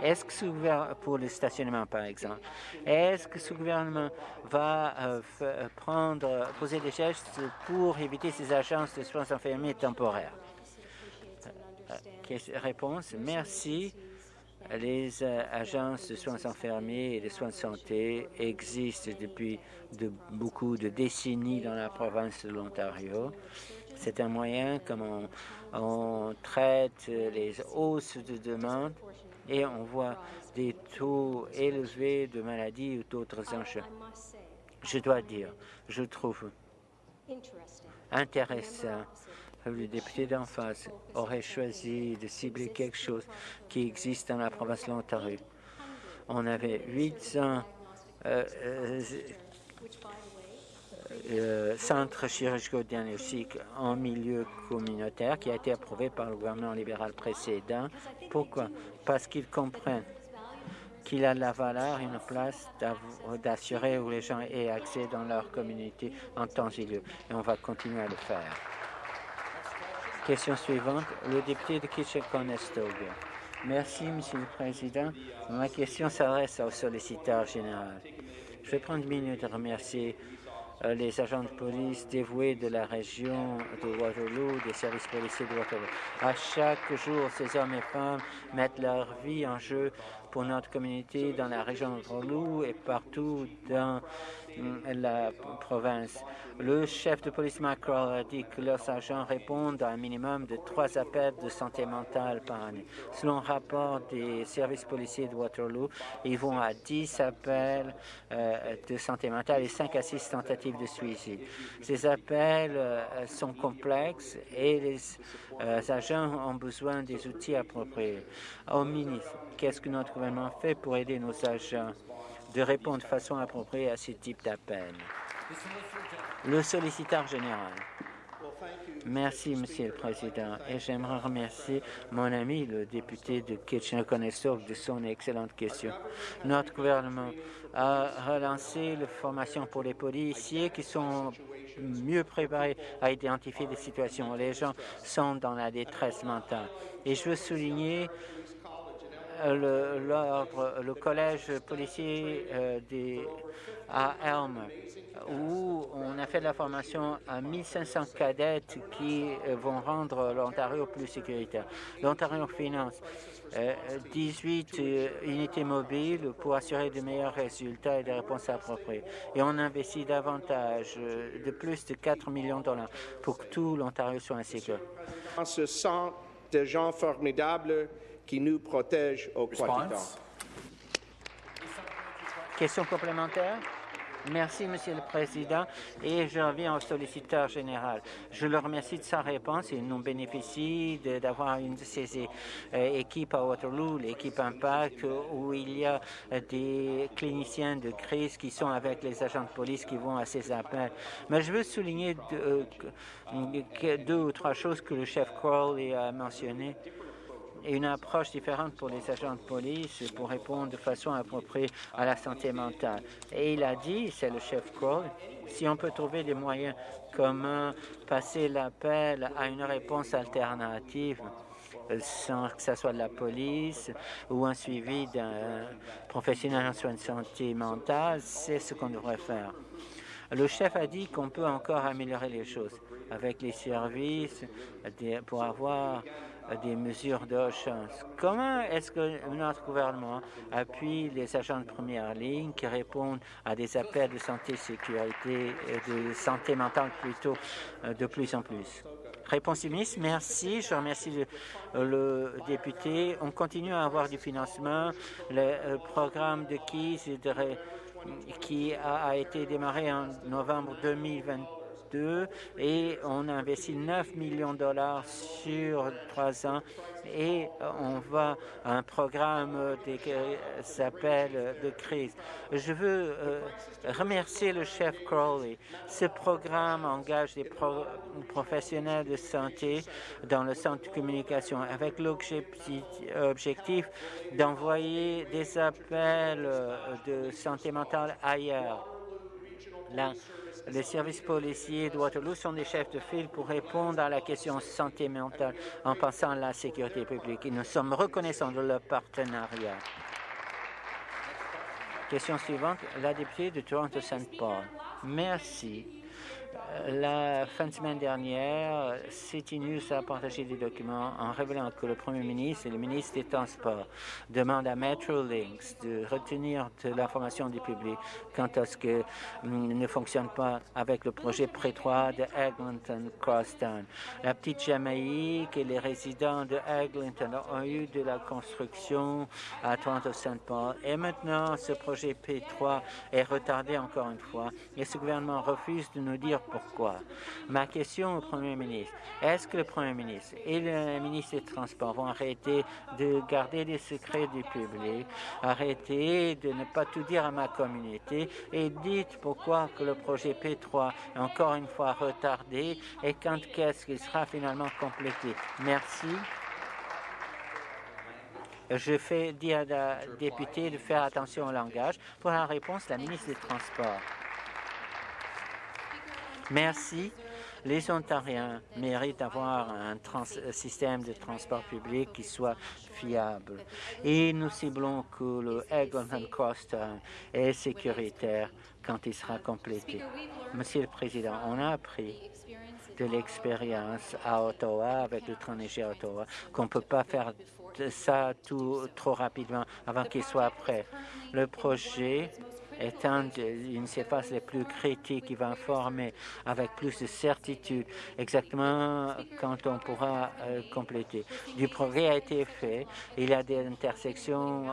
Est-ce que ce gouvernement, pour le stationnement par exemple, est-ce que ce gouvernement va euh, prendre, poser des gestes pour éviter ces agences de soins infirmiers temporaires? Euh, réponse, merci. Les euh, agences de soins infirmiers et de soins de santé existent depuis de, beaucoup de décennies dans la province de l'Ontario. C'est un moyen comme on, traite les hausses de demande et on voit des taux élevés de maladies ou d'autres enjeux. Je dois dire, je trouve intéressant le député d'en face aurait choisi de cibler quelque chose qui existe dans la province de l'Ontario. On avait 800 euh, euh, euh, centres chirurgico-diagnostiques en milieu communautaire qui a été approuvé par le gouvernement libéral précédent. Pourquoi? Parce qu'ils comprennent qu'il a la valeur et une place d'assurer où les gens aient accès dans leur communauté en temps et lieu. Et on va continuer à le faire. Question suivante, le député de Kitchener-Conestoga. Merci, Monsieur le Président. Ma question s'adresse au solliciteur général. Je vais prendre une minute de remercier euh, les agents de police dévoués de la région de Waterloo, des services policiers de Waterloo. À chaque jour, ces hommes et femmes mettent leur vie en jeu pour notre communauté dans la région de Waterloo et partout dans la province. Le chef de police Macron a dit que leurs agents répondent à un minimum de trois appels de santé mentale par année. Selon un rapport des services policiers de Waterloo, ils vont à 10 appels euh, de santé mentale et 5 à 6 tentatives de suicide. Ces appels euh, sont complexes et les euh, agents ont besoin des outils appropriés. Au ministre, qu'est-ce que notre gouvernement fait pour aider nos agents? De répondre de façon appropriée à ce type d'appel. Le solliciteur général. Merci, Monsieur le Président. Et j'aimerais remercier mon ami, le député de Kitchener-Conestoga, de son excellente question. Notre gouvernement a relancé la formation pour les policiers qui sont mieux préparés à identifier des situations où les gens sont dans la détresse mentale. Et je veux souligner le, le collège policier euh, à Elm, où on a fait de la formation à 1500 cadettes qui euh, vont rendre l'Ontario plus sécuritaire. L'Ontario finance 18 euh, unités mobiles pour assurer de meilleurs résultats et des réponses appropriées. Et on investit davantage de plus de 4 millions de dollars pour que tout l'Ontario soit insécure. Ce sont des gens formidables qui nous protège au quotidien. Question complémentaire? Merci, Monsieur le Président, et je reviens au solliciteur général. Je le remercie de sa réponse. Il nous bénéficie d'avoir une de ces euh, équipes à Waterloo, l'équipe Impact, où il y a des cliniciens de crise qui sont avec les agents de police qui vont à ces appels. Mais je veux souligner deux, euh, deux ou trois choses que le chef Crowley a mentionnées une approche différente pour les agents de police pour répondre de façon appropriée à la santé mentale. Et il a dit, c'est le chef Kroll, si on peut trouver des moyens comment passer l'appel à une réponse alternative, sans que ce soit de la police ou un suivi d'un professionnel en soins de santé mentale, c'est ce qu'on devrait faire. Le chef a dit qu'on peut encore améliorer les choses avec les services pour avoir des mesures de chance. Comment est-ce que notre gouvernement appuie les agents de première ligne qui répondent à des appels de santé, sécurité, et de santé mentale plutôt euh, de plus en plus? Réponse du ministre, merci. Je remercie le, député. On continue à avoir du financement. Le, euh, programme de KIS qui a, a été démarré en novembre 2020 et on a investi 9 millions de dollars sur trois ans et on va à un programme qui s'appelle de crise. Je veux euh, remercier le chef Crowley. Ce programme engage des professionnels de santé dans le centre de communication avec l'objectif d'envoyer des appels euh, de santé mentale ailleurs. Les services policiers de Waterloo sont des chefs de file pour répondre à la question santé mentale en pensant à la sécurité publique. Nous sommes reconnaissants de leur partenariat. Question suivante, la députée de Toronto-Saint Paul. Merci. La fin de semaine dernière, City News a partagé des documents en révélant que le Premier ministre et le ministre des Transports demandent à Metrolinx de retenir de l'information du public quant à ce que ne fonctionne pas avec le projet prétroit de Eglinton Crosstown. La petite Jamaïque et les résidents de Eglinton ont eu de la construction à Toronto-Saint Paul et maintenant ce projet P3 est retardé encore une fois et ce gouvernement refuse de nous dire pourquoi. Ma question au Premier ministre, est-ce que le Premier ministre et le ministre des Transports vont arrêter de garder les secrets du public, arrêter de ne pas tout dire à ma communauté et dites pourquoi que le projet P3 est encore une fois retardé et quand qu'est-ce qu'il sera finalement complété? Merci. Je fais dire à la députée de faire attention au langage. Pour la réponse, la ministre des Transports. Merci. Les Ontariens méritent d'avoir un système de transport public qui soit fiable. Et nous ciblons que le Eglinton Crosstown est sécuritaire quand il sera complété. Monsieur le Président, on a appris de l'expérience à Ottawa, avec le train léger à Ottawa, qu'on ne peut pas faire ça tout trop rapidement avant qu'il soit prêt. Le projet étant une surface les plus critiques qui va informer avec plus de certitude exactement quand on pourra euh, compléter. Du progrès a été fait. Il y a des intersections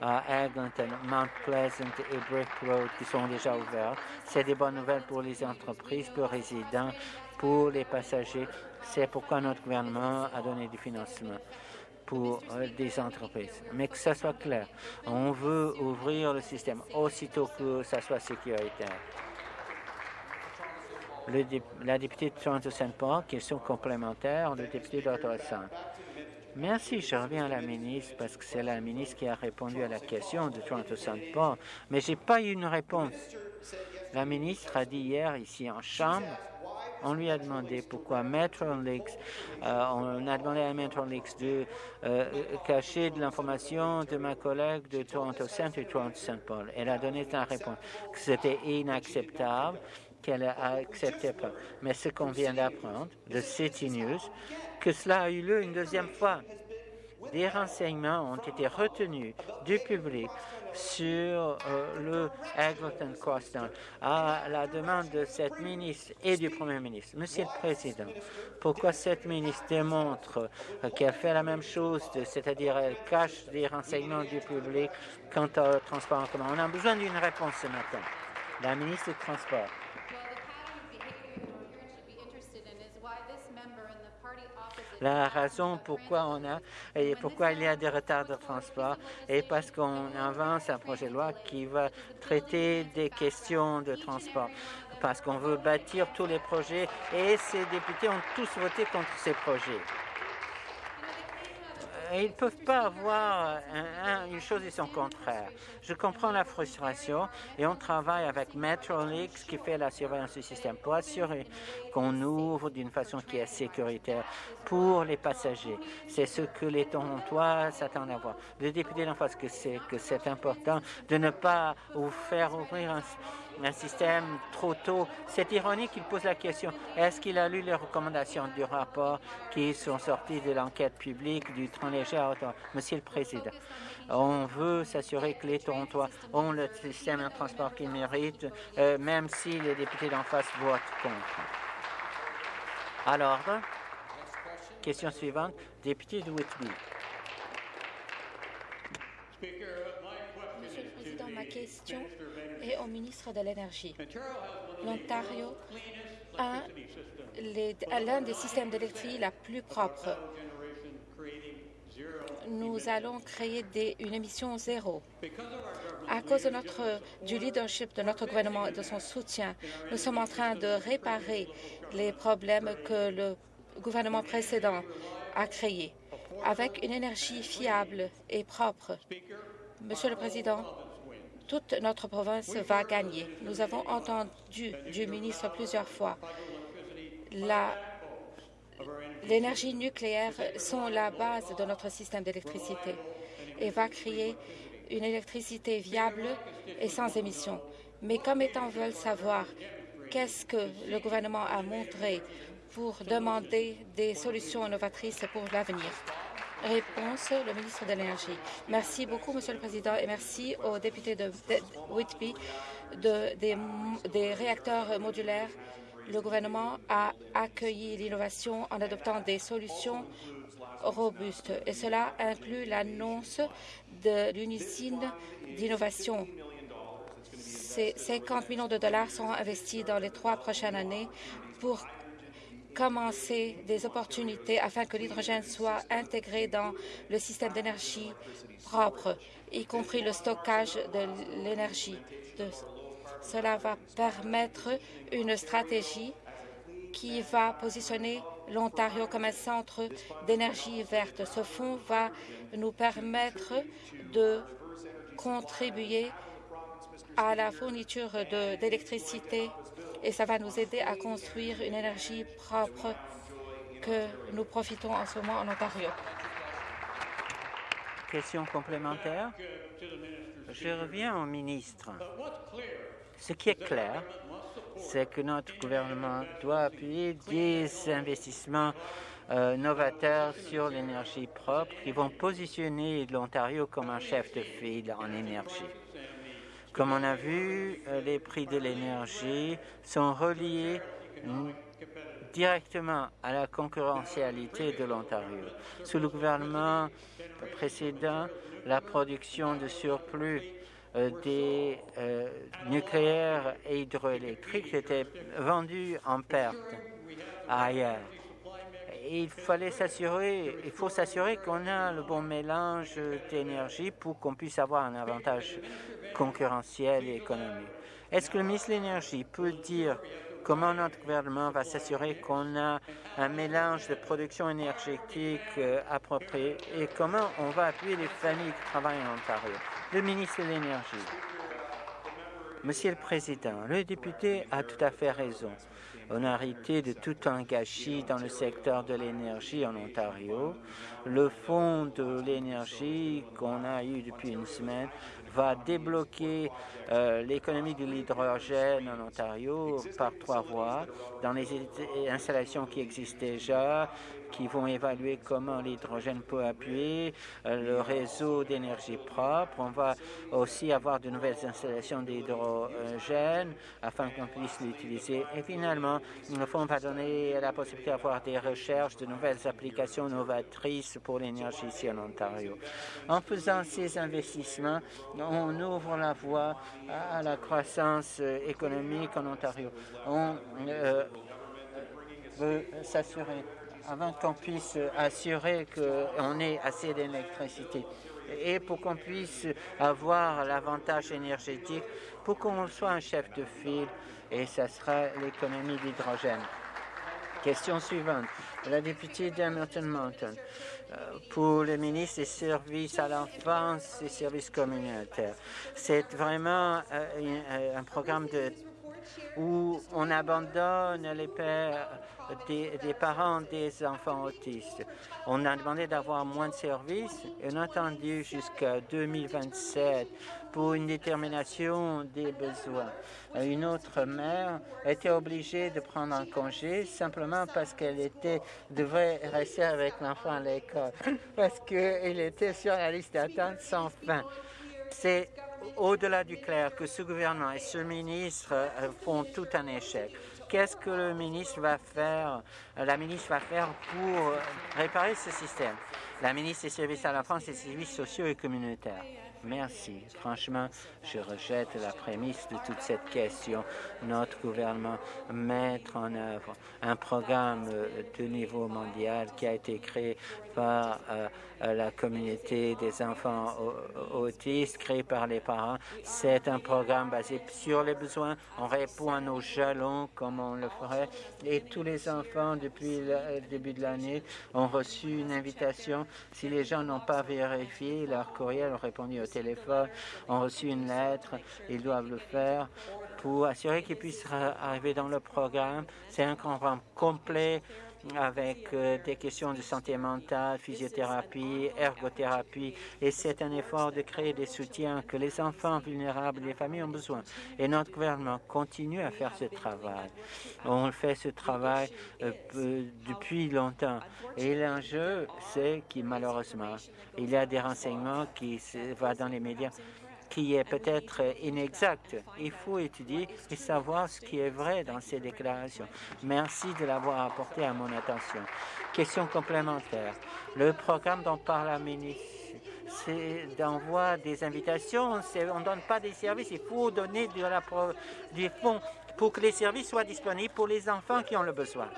à Eglinton, Mount Pleasant et Brick Road qui sont déjà ouvertes. C'est des bonnes nouvelles pour les entreprises, pour les résidents, pour les passagers. C'est pourquoi notre gouvernement a donné du financement pour euh, des entreprises. Mais que ça soit clair, on veut ouvrir le système aussitôt que ça soit sécuritaire. Le, la députée de Toronto-Saint Paul, question complémentaire, le député d'Ottawa Merci, je reviens à la ministre parce que c'est la ministre qui a répondu à la question de Toronto-Saint Paul, mais je n'ai pas eu une réponse. La ministre a dit hier ici en Chambre on lui a demandé pourquoi Metrolinx, euh, on a demandé à Metrolinx de euh, cacher de l'information de ma collègue de Toronto Centre et Toronto Saint Paul. Elle a donné sa réponse que c'était inacceptable qu'elle accepté pas. Mais ce qu'on vient d'apprendre de City News, que cela a eu lieu une deuxième fois. Des renseignements ont été retenus du public sur euh, le Eglinton Crosstown à la demande de cette ministre et du Premier ministre. Monsieur le Président, pourquoi cette ministre démontre euh, qu'elle fait la même chose, c'est-à-dire elle cache des renseignements du public quant au transport en commun? On a besoin d'une réponse ce matin. La ministre des Transports. La raison pourquoi on a et pourquoi il y a des retards de transport est parce qu'on avance un projet de loi qui va traiter des questions de transport parce qu'on veut bâtir tous les projets et ces députés ont tous voté contre ces projets. Ils ne peuvent pas avoir une chose et son contraire. Je comprends la frustration et on travaille avec Metrolix qui fait la surveillance du système pour assurer qu'on ouvre d'une façon qui est sécuritaire pour les passagers. C'est ce que les Torontois s'attendent à voir. Le député d'en face que c'est que c'est important de ne pas vous faire ouvrir un un système trop tôt. C'est ironique qu'il pose la question, est-ce qu'il a lu les recommandations du rapport qui sont sorties de l'enquête publique du train léger à Ottawa? Monsieur le Président, on veut s'assurer que les Torontois ont le système de transport qu'ils méritent, euh, même si les députés d'en face votent contre. Alors, question suivante, député de Whitby. Monsieur le Président, ma question est au ministre de l'Énergie. L'Ontario a l'un des systèmes d'électricité la plus propre. Nous allons créer une émission zéro. À cause du leadership de notre gouvernement et de son soutien, nous sommes en train de réparer les problèmes que le gouvernement précédent a créés avec une énergie fiable et propre. Monsieur le Président, toute notre province va gagner. Nous avons entendu du ministre plusieurs fois l'énergie nucléaire sont la base de notre système d'électricité et va créer une électricité viable et sans émissions. Mais comme étant veulent savoir qu'est-ce que le gouvernement a montré pour demander des solutions innovatrices pour l'avenir. Réponse, le ministre de l'Énergie. Merci beaucoup, Monsieur le Président, et merci aux députés de, Whitby de, des, réacteurs modulaires. Le gouvernement a accueilli l'innovation en adoptant des solutions robustes, et cela inclut l'annonce d'une usine d'innovation. Ces 50 millions de dollars seront investis dans les trois prochaines années pour commencer des opportunités afin que l'hydrogène soit intégré dans le système d'énergie propre, y compris le stockage de l'énergie. Cela va permettre une stratégie qui va positionner l'Ontario comme un centre d'énergie verte. Ce fonds va nous permettre de contribuer à la fourniture d'électricité et ça va nous aider à construire une énergie propre que nous profitons en ce moment en Ontario. Question complémentaire. Je reviens au ministre. Ce qui est clair, c'est que notre gouvernement doit appuyer des investissements euh, novateurs sur l'énergie propre qui vont positionner l'Ontario comme un chef de file en énergie. Comme on a vu, euh, les prix de l'énergie sont reliés directement à la concurrentialité de l'Ontario. Sous le gouvernement précédent, la production de surplus euh, des euh, nucléaires et hydroélectriques était vendue en perte ailleurs il fallait s'assurer, il faut s'assurer qu'on a le bon mélange d'énergie pour qu'on puisse avoir un avantage concurrentiel et économique. Est-ce que le ministre de l'Énergie peut dire comment notre gouvernement va s'assurer qu'on a un mélange de production énergétique euh, approprié et comment on va appuyer les familles qui travaillent en Ontario? Le ministre de l'Énergie. Monsieur le Président, le député a tout à fait raison. On a arrêté de tout gâchis dans le secteur de l'énergie en Ontario. Le fonds de l'énergie qu'on a eu depuis une semaine va débloquer euh, l'économie de l'hydrogène en Ontario par trois voies, dans les installations qui existent déjà, qui vont évaluer comment l'hydrogène peut appuyer euh, le réseau d'énergie propre. On va aussi avoir de nouvelles installations d'hydrogène afin qu'on puisse l'utiliser. Et finalement, le fonds va donner la possibilité d'avoir des recherches, de nouvelles applications novatrices pour l'énergie ici en Ontario. En faisant ces investissements, on ouvre la voie à la croissance économique en Ontario. On euh, veut s'assurer avant qu'on puisse assurer qu'on ait assez d'électricité et pour qu'on puisse avoir l'avantage énergétique, pour qu'on soit un chef de file, et ce sera l'économie d'hydrogène. Question suivante. La députée d'Hamilton Mountain. Euh, pour le ministre des services à l'enfance et services communautaires. C'est vraiment euh, un programme de où on abandonne les parents des enfants autistes. On a demandé d'avoir moins de services et on a attendu jusqu'à 2027 pour une détermination des besoins. Une autre mère était obligée de prendre un congé simplement parce qu'elle était devait rester avec l'enfant à l'école, parce qu'il était sur la liste d'attente sans fin. C'est au-delà du clair que ce gouvernement et ce ministre euh, font tout un échec. Qu'est-ce que le ministre va faire, euh, la ministre va faire pour euh, réparer ce système? La ministre des services à l'enfance et des services sociaux et communautaires. Merci. Franchement, je rejette la prémisse de toute cette question. Notre gouvernement mettre en œuvre un programme de niveau mondial qui a été créé par la communauté des enfants autistes, créé par les parents. C'est un programme basé sur les besoins. On répond à nos jalons comme on le ferait. Et tous les enfants, depuis le début de l'année, ont reçu une invitation. Si les gens n'ont pas vérifié leur courriel, ont répondu au téléphone, ont reçu une lettre, ils doivent le faire pour assurer qu'ils puissent arriver dans le programme. C'est un programme complet avec euh, des questions de santé mentale, physiothérapie, ergothérapie, et c'est un effort de créer des soutiens que les enfants vulnérables les familles ont besoin. Et notre gouvernement continue à faire ce travail. On fait ce travail euh, depuis longtemps. Et l'enjeu, c'est qu'il malheureusement, il y a des renseignements qui vont dans les médias qui est peut-être inexact. Il faut étudier et savoir ce qui est vrai dans ces déclarations. Merci de l'avoir apporté à mon attention. Question complémentaire. Le programme dont parle la ministre c'est d'envoi des invitations. On ne donne pas des services, il faut donner de la, des fonds pour que les services soient disponibles pour les enfants qui ont le besoin.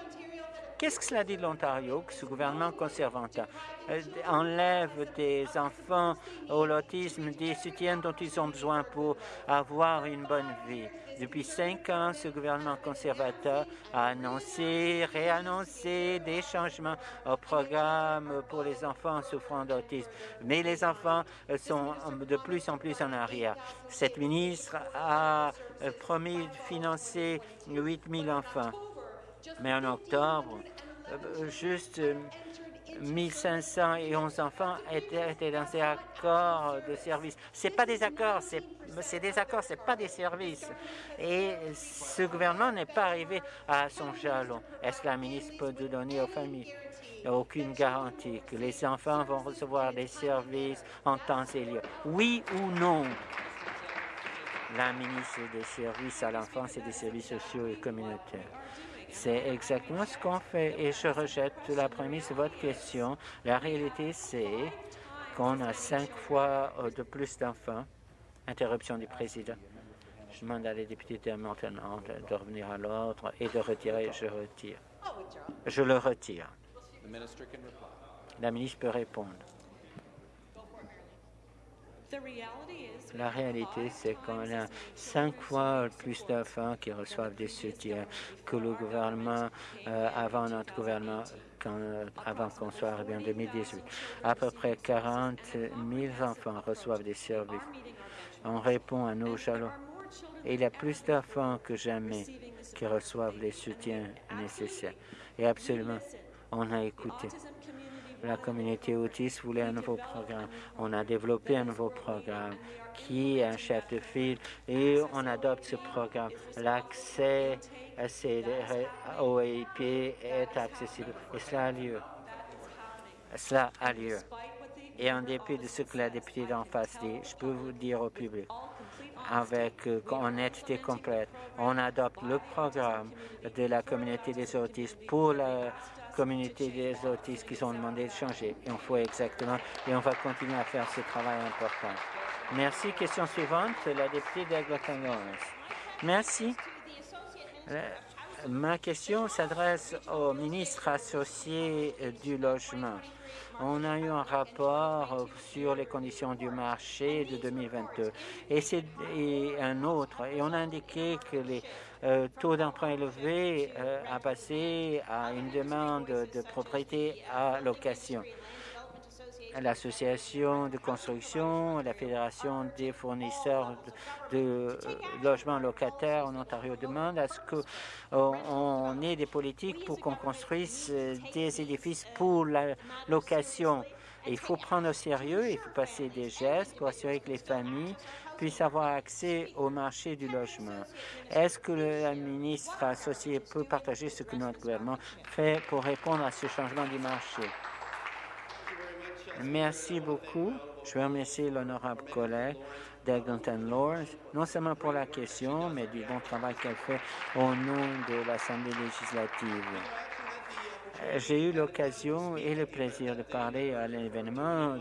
Qu'est-ce que cela dit de l'Ontario, que ce gouvernement conservateur? Euh, enlève des enfants au l'autisme des soutiens dont ils ont besoin pour avoir une bonne vie? Depuis cinq ans, ce gouvernement conservateur a annoncé, réannoncé des changements au programme pour les enfants souffrant d'autisme. Mais les enfants euh, sont de plus en plus en arrière. Cette ministre a euh, promis de financer 8 000 enfants. Mais en octobre, euh, juste 1511 enfants étaient, dans ces accords de service. C'est pas des accords, c'est des accords, c'est pas des services. Et ce gouvernement n'est pas arrivé à son jalon. Est-ce que la ministre peut donner aux familles? Aucune garantie que les enfants vont recevoir des services en temps et lieu Oui ou non? La ministre des services à l'enfance et des services sociaux et communautaires. C'est exactement ce qu'on fait et je rejette la prémisse de votre question. La réalité, c'est qu'on a cinq fois euh, de plus d'enfants. Interruption du président. Je demande à les députés de maintenant de revenir à l'ordre et de retirer. Je retire. Je le retire. La ministre peut répondre. La réalité, c'est qu'on a cinq fois plus d'enfants qui reçoivent des soutiens que le gouvernement, euh, avant notre gouvernement, avant qu'on soit arrivé en 2018. À peu près 40 000 enfants reçoivent des services. On répond à nos jalons. Et il y a plus d'enfants que jamais qui reçoivent les soutiens nécessaires. Et absolument, on a écouté la communauté autiste voulait un nouveau programme. On a développé un nouveau programme qui est un chef de file et on adopte ce programme. L'accès ces OIP est accessible et cela a lieu. Cela a lieu. Et en dépit de ce que la députée d'en face dit, je peux vous dire au public, avec euh, honnêteté complète. On adopte le programme de la communauté des autistes pour la communauté des autistes qui sont demandés de changer. Et on fait exactement, et on va continuer à faire ce travail important. Merci. Question suivante, la députée d'Eglinton Lawrence. Merci. Euh, ma question s'adresse au ministre associé euh, du logement. On a eu un rapport euh, sur les conditions du marché de 2022 et, c'est un autre. Et on a indiqué que les taux d'emprunt élevés a passé à une demande de propriété à location l'association de construction, la Fédération des fournisseurs de, euh, logements locataires en Ontario demande à ce qu'on ait des politiques pour qu'on construise euh, des édifices pour la location. Il faut prendre au sérieux, il faut passer des gestes pour assurer que les familles puissent avoir accès au marché du logement. Est-ce que la ministre associée peut partager ce que notre gouvernement fait pour répondre à ce changement du marché? Merci beaucoup. Je veux remercier l'honorable collègue d'Eglinton Lords, non seulement pour la question, mais du bon travail qu'elle fait au nom de l'Assemblée législative. J'ai eu l'occasion et le plaisir de parler à l'événement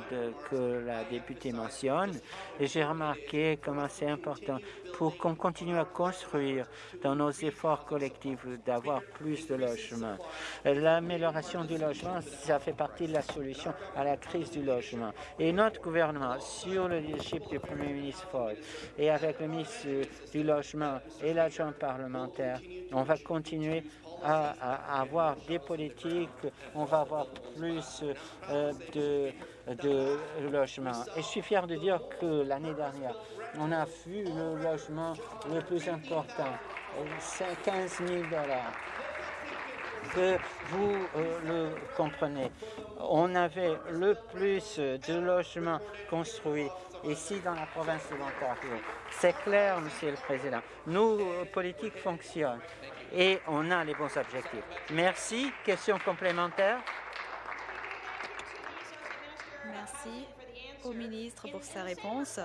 que la députée mentionne et j'ai remarqué comment c'est important pour qu'on continue à construire dans nos efforts collectifs d'avoir plus de logements. L'amélioration du logement, ça fait partie de la solution à la crise du logement. Et notre gouvernement, sur le leadership du Premier ministre Ford et avec le ministre du Logement et l'adjoint parlementaire, on va continuer à, avoir des politiques, on va avoir plus euh, de, logements. Et je suis fier de dire que l'année dernière, on a vu le logement le plus important, 15 000 dollars vous euh, le comprenez. On avait le plus de logements construits ici dans la province de l'Ontario. C'est clair, Monsieur le Président. Nos politiques fonctionnent et on a les bons objectifs. Merci. Question complémentaire? Merci au ministre pour sa réponse.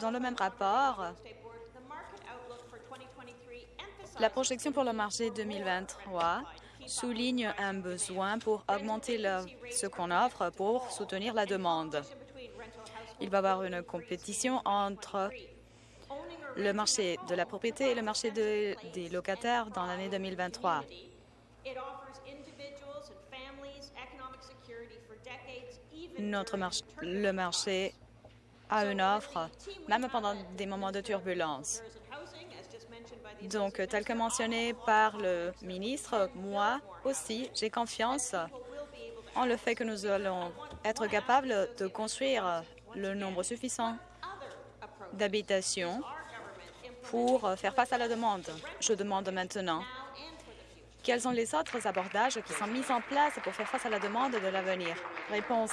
Dans le même rapport, la projection pour le marché 2023 souligne un besoin pour augmenter ce qu'on offre pour soutenir la demande. Il va y avoir une compétition entre le marché de la propriété et le marché des locataires dans l'année 2023. Notre marché, le marché a une offre, même pendant des moments de turbulence. Donc, tel que mentionné par le ministre, moi aussi, j'ai confiance en le fait que nous allons être capables de construire le nombre suffisant d'habitations pour faire face à la demande. Je demande maintenant quels sont les autres abordages qui sont mis en place pour faire face à la demande de l'avenir? Réponse.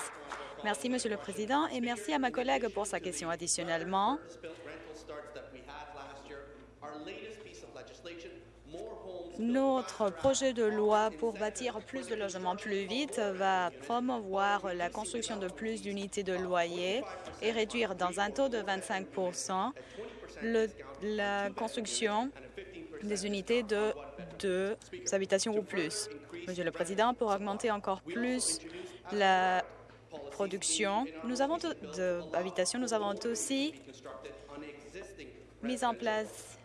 Merci, Monsieur le Président, et merci à ma collègue pour sa question. Additionnellement, notre projet de loi pour bâtir plus de logements plus vite va promouvoir la construction de plus d'unités de loyer et réduire dans un taux de 25 la construction des unités de deux habitations ou plus. Monsieur le Président, pour augmenter encore plus la production nous avons d'habitations, nous avons aussi mis en place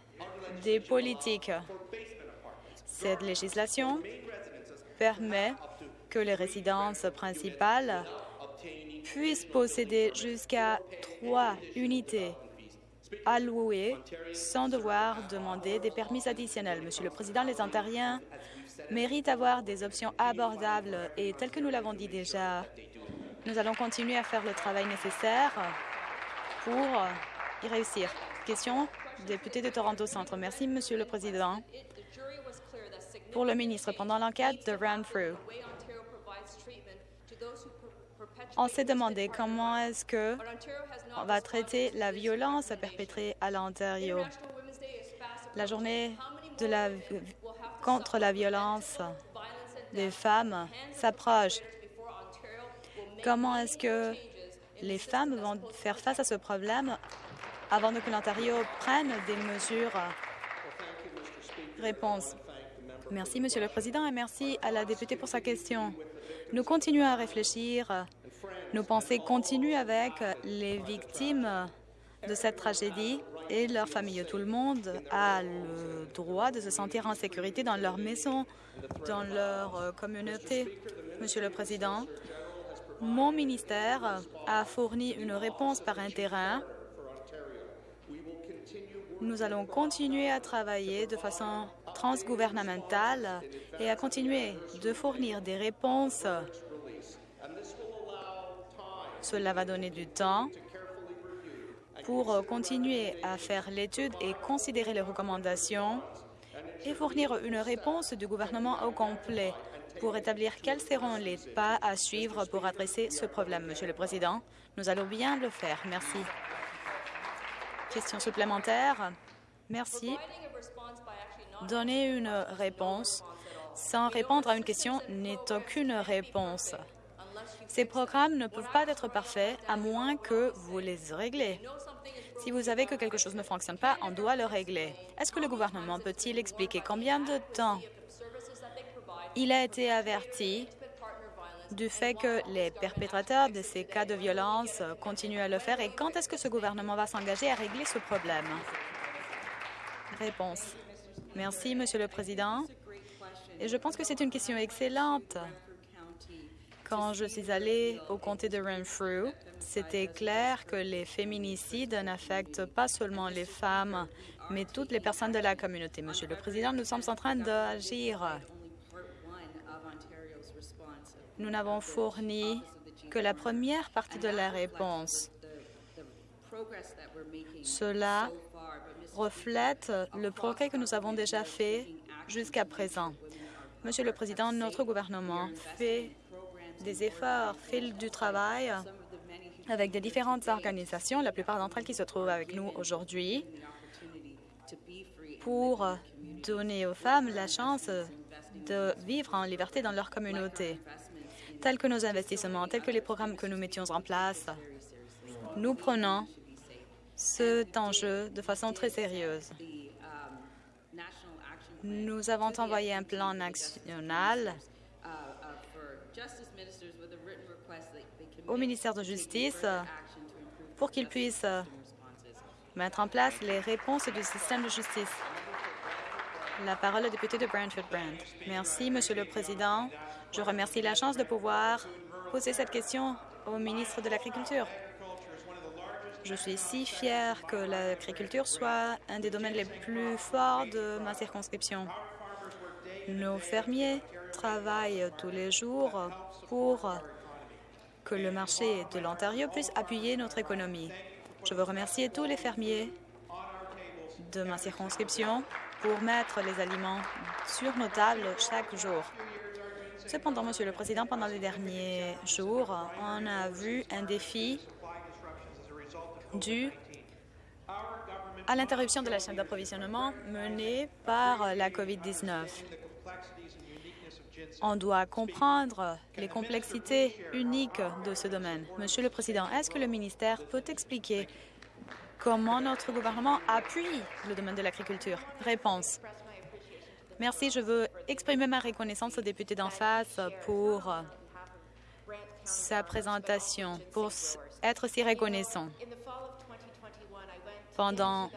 des politiques. Cette législation permet que les résidences principales puissent posséder jusqu'à trois unités à louer sans devoir demander des permis additionnels. Monsieur le Président, les Ontariens méritent d'avoir des options abordables et, tel que nous l'avons dit déjà, nous allons continuer à faire le travail nécessaire pour y réussir. Question député de Toronto Centre. Merci, Monsieur le Président. Pour le ministre, pendant l'enquête de Renfrew, on s'est demandé comment est-ce que on va traiter la violence perpétrée à l'Ontario. La journée de la, contre la violence des femmes s'approche. Comment est-ce que les femmes vont faire face à ce problème avant que l'Ontario prenne des mesures? Réponse. Merci, Monsieur le Président, et merci à la députée pour sa question. Nous continuons à réfléchir. Nos pensées continuent avec les victimes de cette tragédie et leurs familles. Tout le monde a le droit de se sentir en sécurité dans leur maison, dans leur communauté. Monsieur le Président, mon ministère a fourni une réponse par un terrain. Nous allons continuer à travailler de façon transgouvernementale et à continuer de fournir des réponses. Cela va donner du temps pour continuer à faire l'étude et considérer les recommandations et fournir une réponse du gouvernement au complet pour établir quels seront les pas à suivre pour adresser ce problème. Monsieur le Président, nous allons bien le faire. Merci. Question supplémentaire. Merci. Donner une réponse sans répondre à une question n'est aucune réponse. Ces programmes ne peuvent pas être parfaits à moins que vous les réglez. Si vous savez que quelque chose ne fonctionne pas, on doit le régler. Est-ce que le gouvernement peut-il expliquer combien de temps il a été averti du fait que les perpétrateurs de ces cas de violence continuent à le faire et quand est-ce que ce gouvernement va s'engager à régler ce problème? Réponse. Merci, Monsieur le Président. Et je pense que c'est une question excellente. Quand je suis allée au comté de Renfrew, c'était clair que les féminicides n'affectent pas seulement les femmes, mais toutes les personnes de la communauté. Monsieur le Président, nous sommes en train d'agir. Nous n'avons fourni que la première partie de la réponse. Cela reflète le progrès que nous avons déjà fait jusqu'à présent. Monsieur le Président, notre gouvernement fait des efforts, fait du travail avec des différentes organisations, la plupart d'entre elles qui se trouvent avec nous aujourd'hui, pour donner aux femmes la chance de vivre en liberté dans leur communauté. Tels que nos investissements, tels que les programmes que nous mettions en place, nous prenons cet enjeu de façon très sérieuse. Nous avons envoyé un plan national au ministère de Justice pour qu'il puisse mettre en place les réponses du système de justice. La parole au député de Brantford-Brand. Merci, Monsieur le Président. Je remercie la chance de pouvoir poser cette question au ministre de l'Agriculture. Je suis si fière que l'agriculture soit un des domaines les plus forts de ma circonscription. Nos fermiers travaillent tous les jours pour que le marché de l'Ontario puisse appuyer notre économie. Je veux remercier tous les fermiers de ma circonscription pour mettre les aliments sur nos tables chaque jour. Cependant, Monsieur le Président, pendant les derniers jours, on a vu un défi dû à l'interruption de la chaîne d'approvisionnement menée par la COVID-19. On doit comprendre les complexités uniques de ce domaine. Monsieur le Président, est-ce que le ministère peut expliquer comment notre gouvernement appuie le domaine de l'agriculture? Réponse. Merci. Je veux exprimer ma reconnaissance au député d'en face pour sa présentation, pour être si reconnaissant. Pendant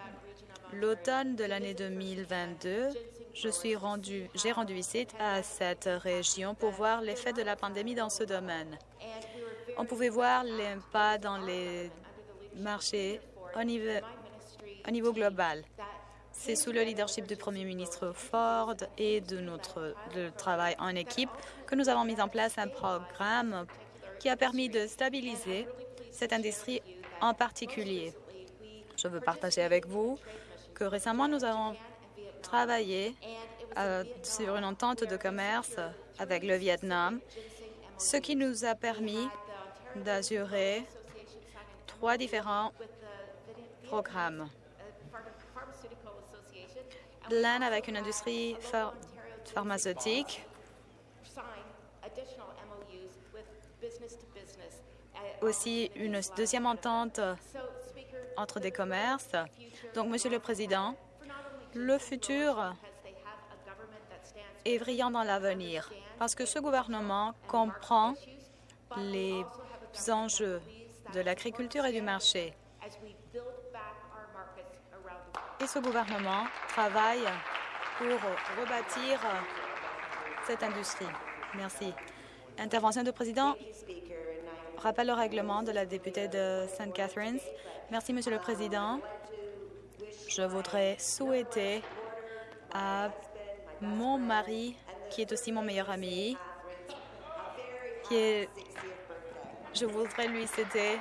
l'automne de l'année 2022, je suis rendu, j'ai rendu visite à cette région pour voir l'effet de la pandémie dans ce domaine. On pouvait voir l'impact dans les marchés au niveau, au niveau global. C'est sous le leadership du Premier ministre Ford et de notre travail en équipe que nous avons mis en place un programme qui a permis de stabiliser cette industrie en particulier. Je veux partager avec vous que récemment, nous avons travaillé euh, sur une entente de commerce avec le Vietnam, ce qui nous a permis d'assurer trois différents programmes. L'un avec une industrie pharmaceutique, aussi une deuxième entente entre des commerces. Donc, Monsieur le Président, le futur est brillant dans l'avenir parce que ce gouvernement comprend les enjeux de l'agriculture et du marché. Et ce gouvernement travaille pour rebâtir cette industrie. Merci. Intervention du président. Rappel au règlement de la députée de St. Catharines. Merci, Monsieur le Président. Je voudrais souhaiter à mon mari, qui est aussi mon meilleur ami, qui est, je voudrais lui souhaiter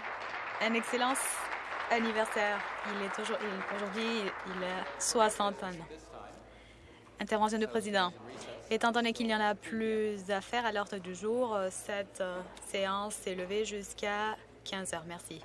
un excellent anniversaire. Il est aujourd'hui, il a 60 ans. Intervention du président. Étant donné qu'il y en a plus à faire à l'ordre du jour, cette euh, séance est levée jusqu'à 15 heures. Merci.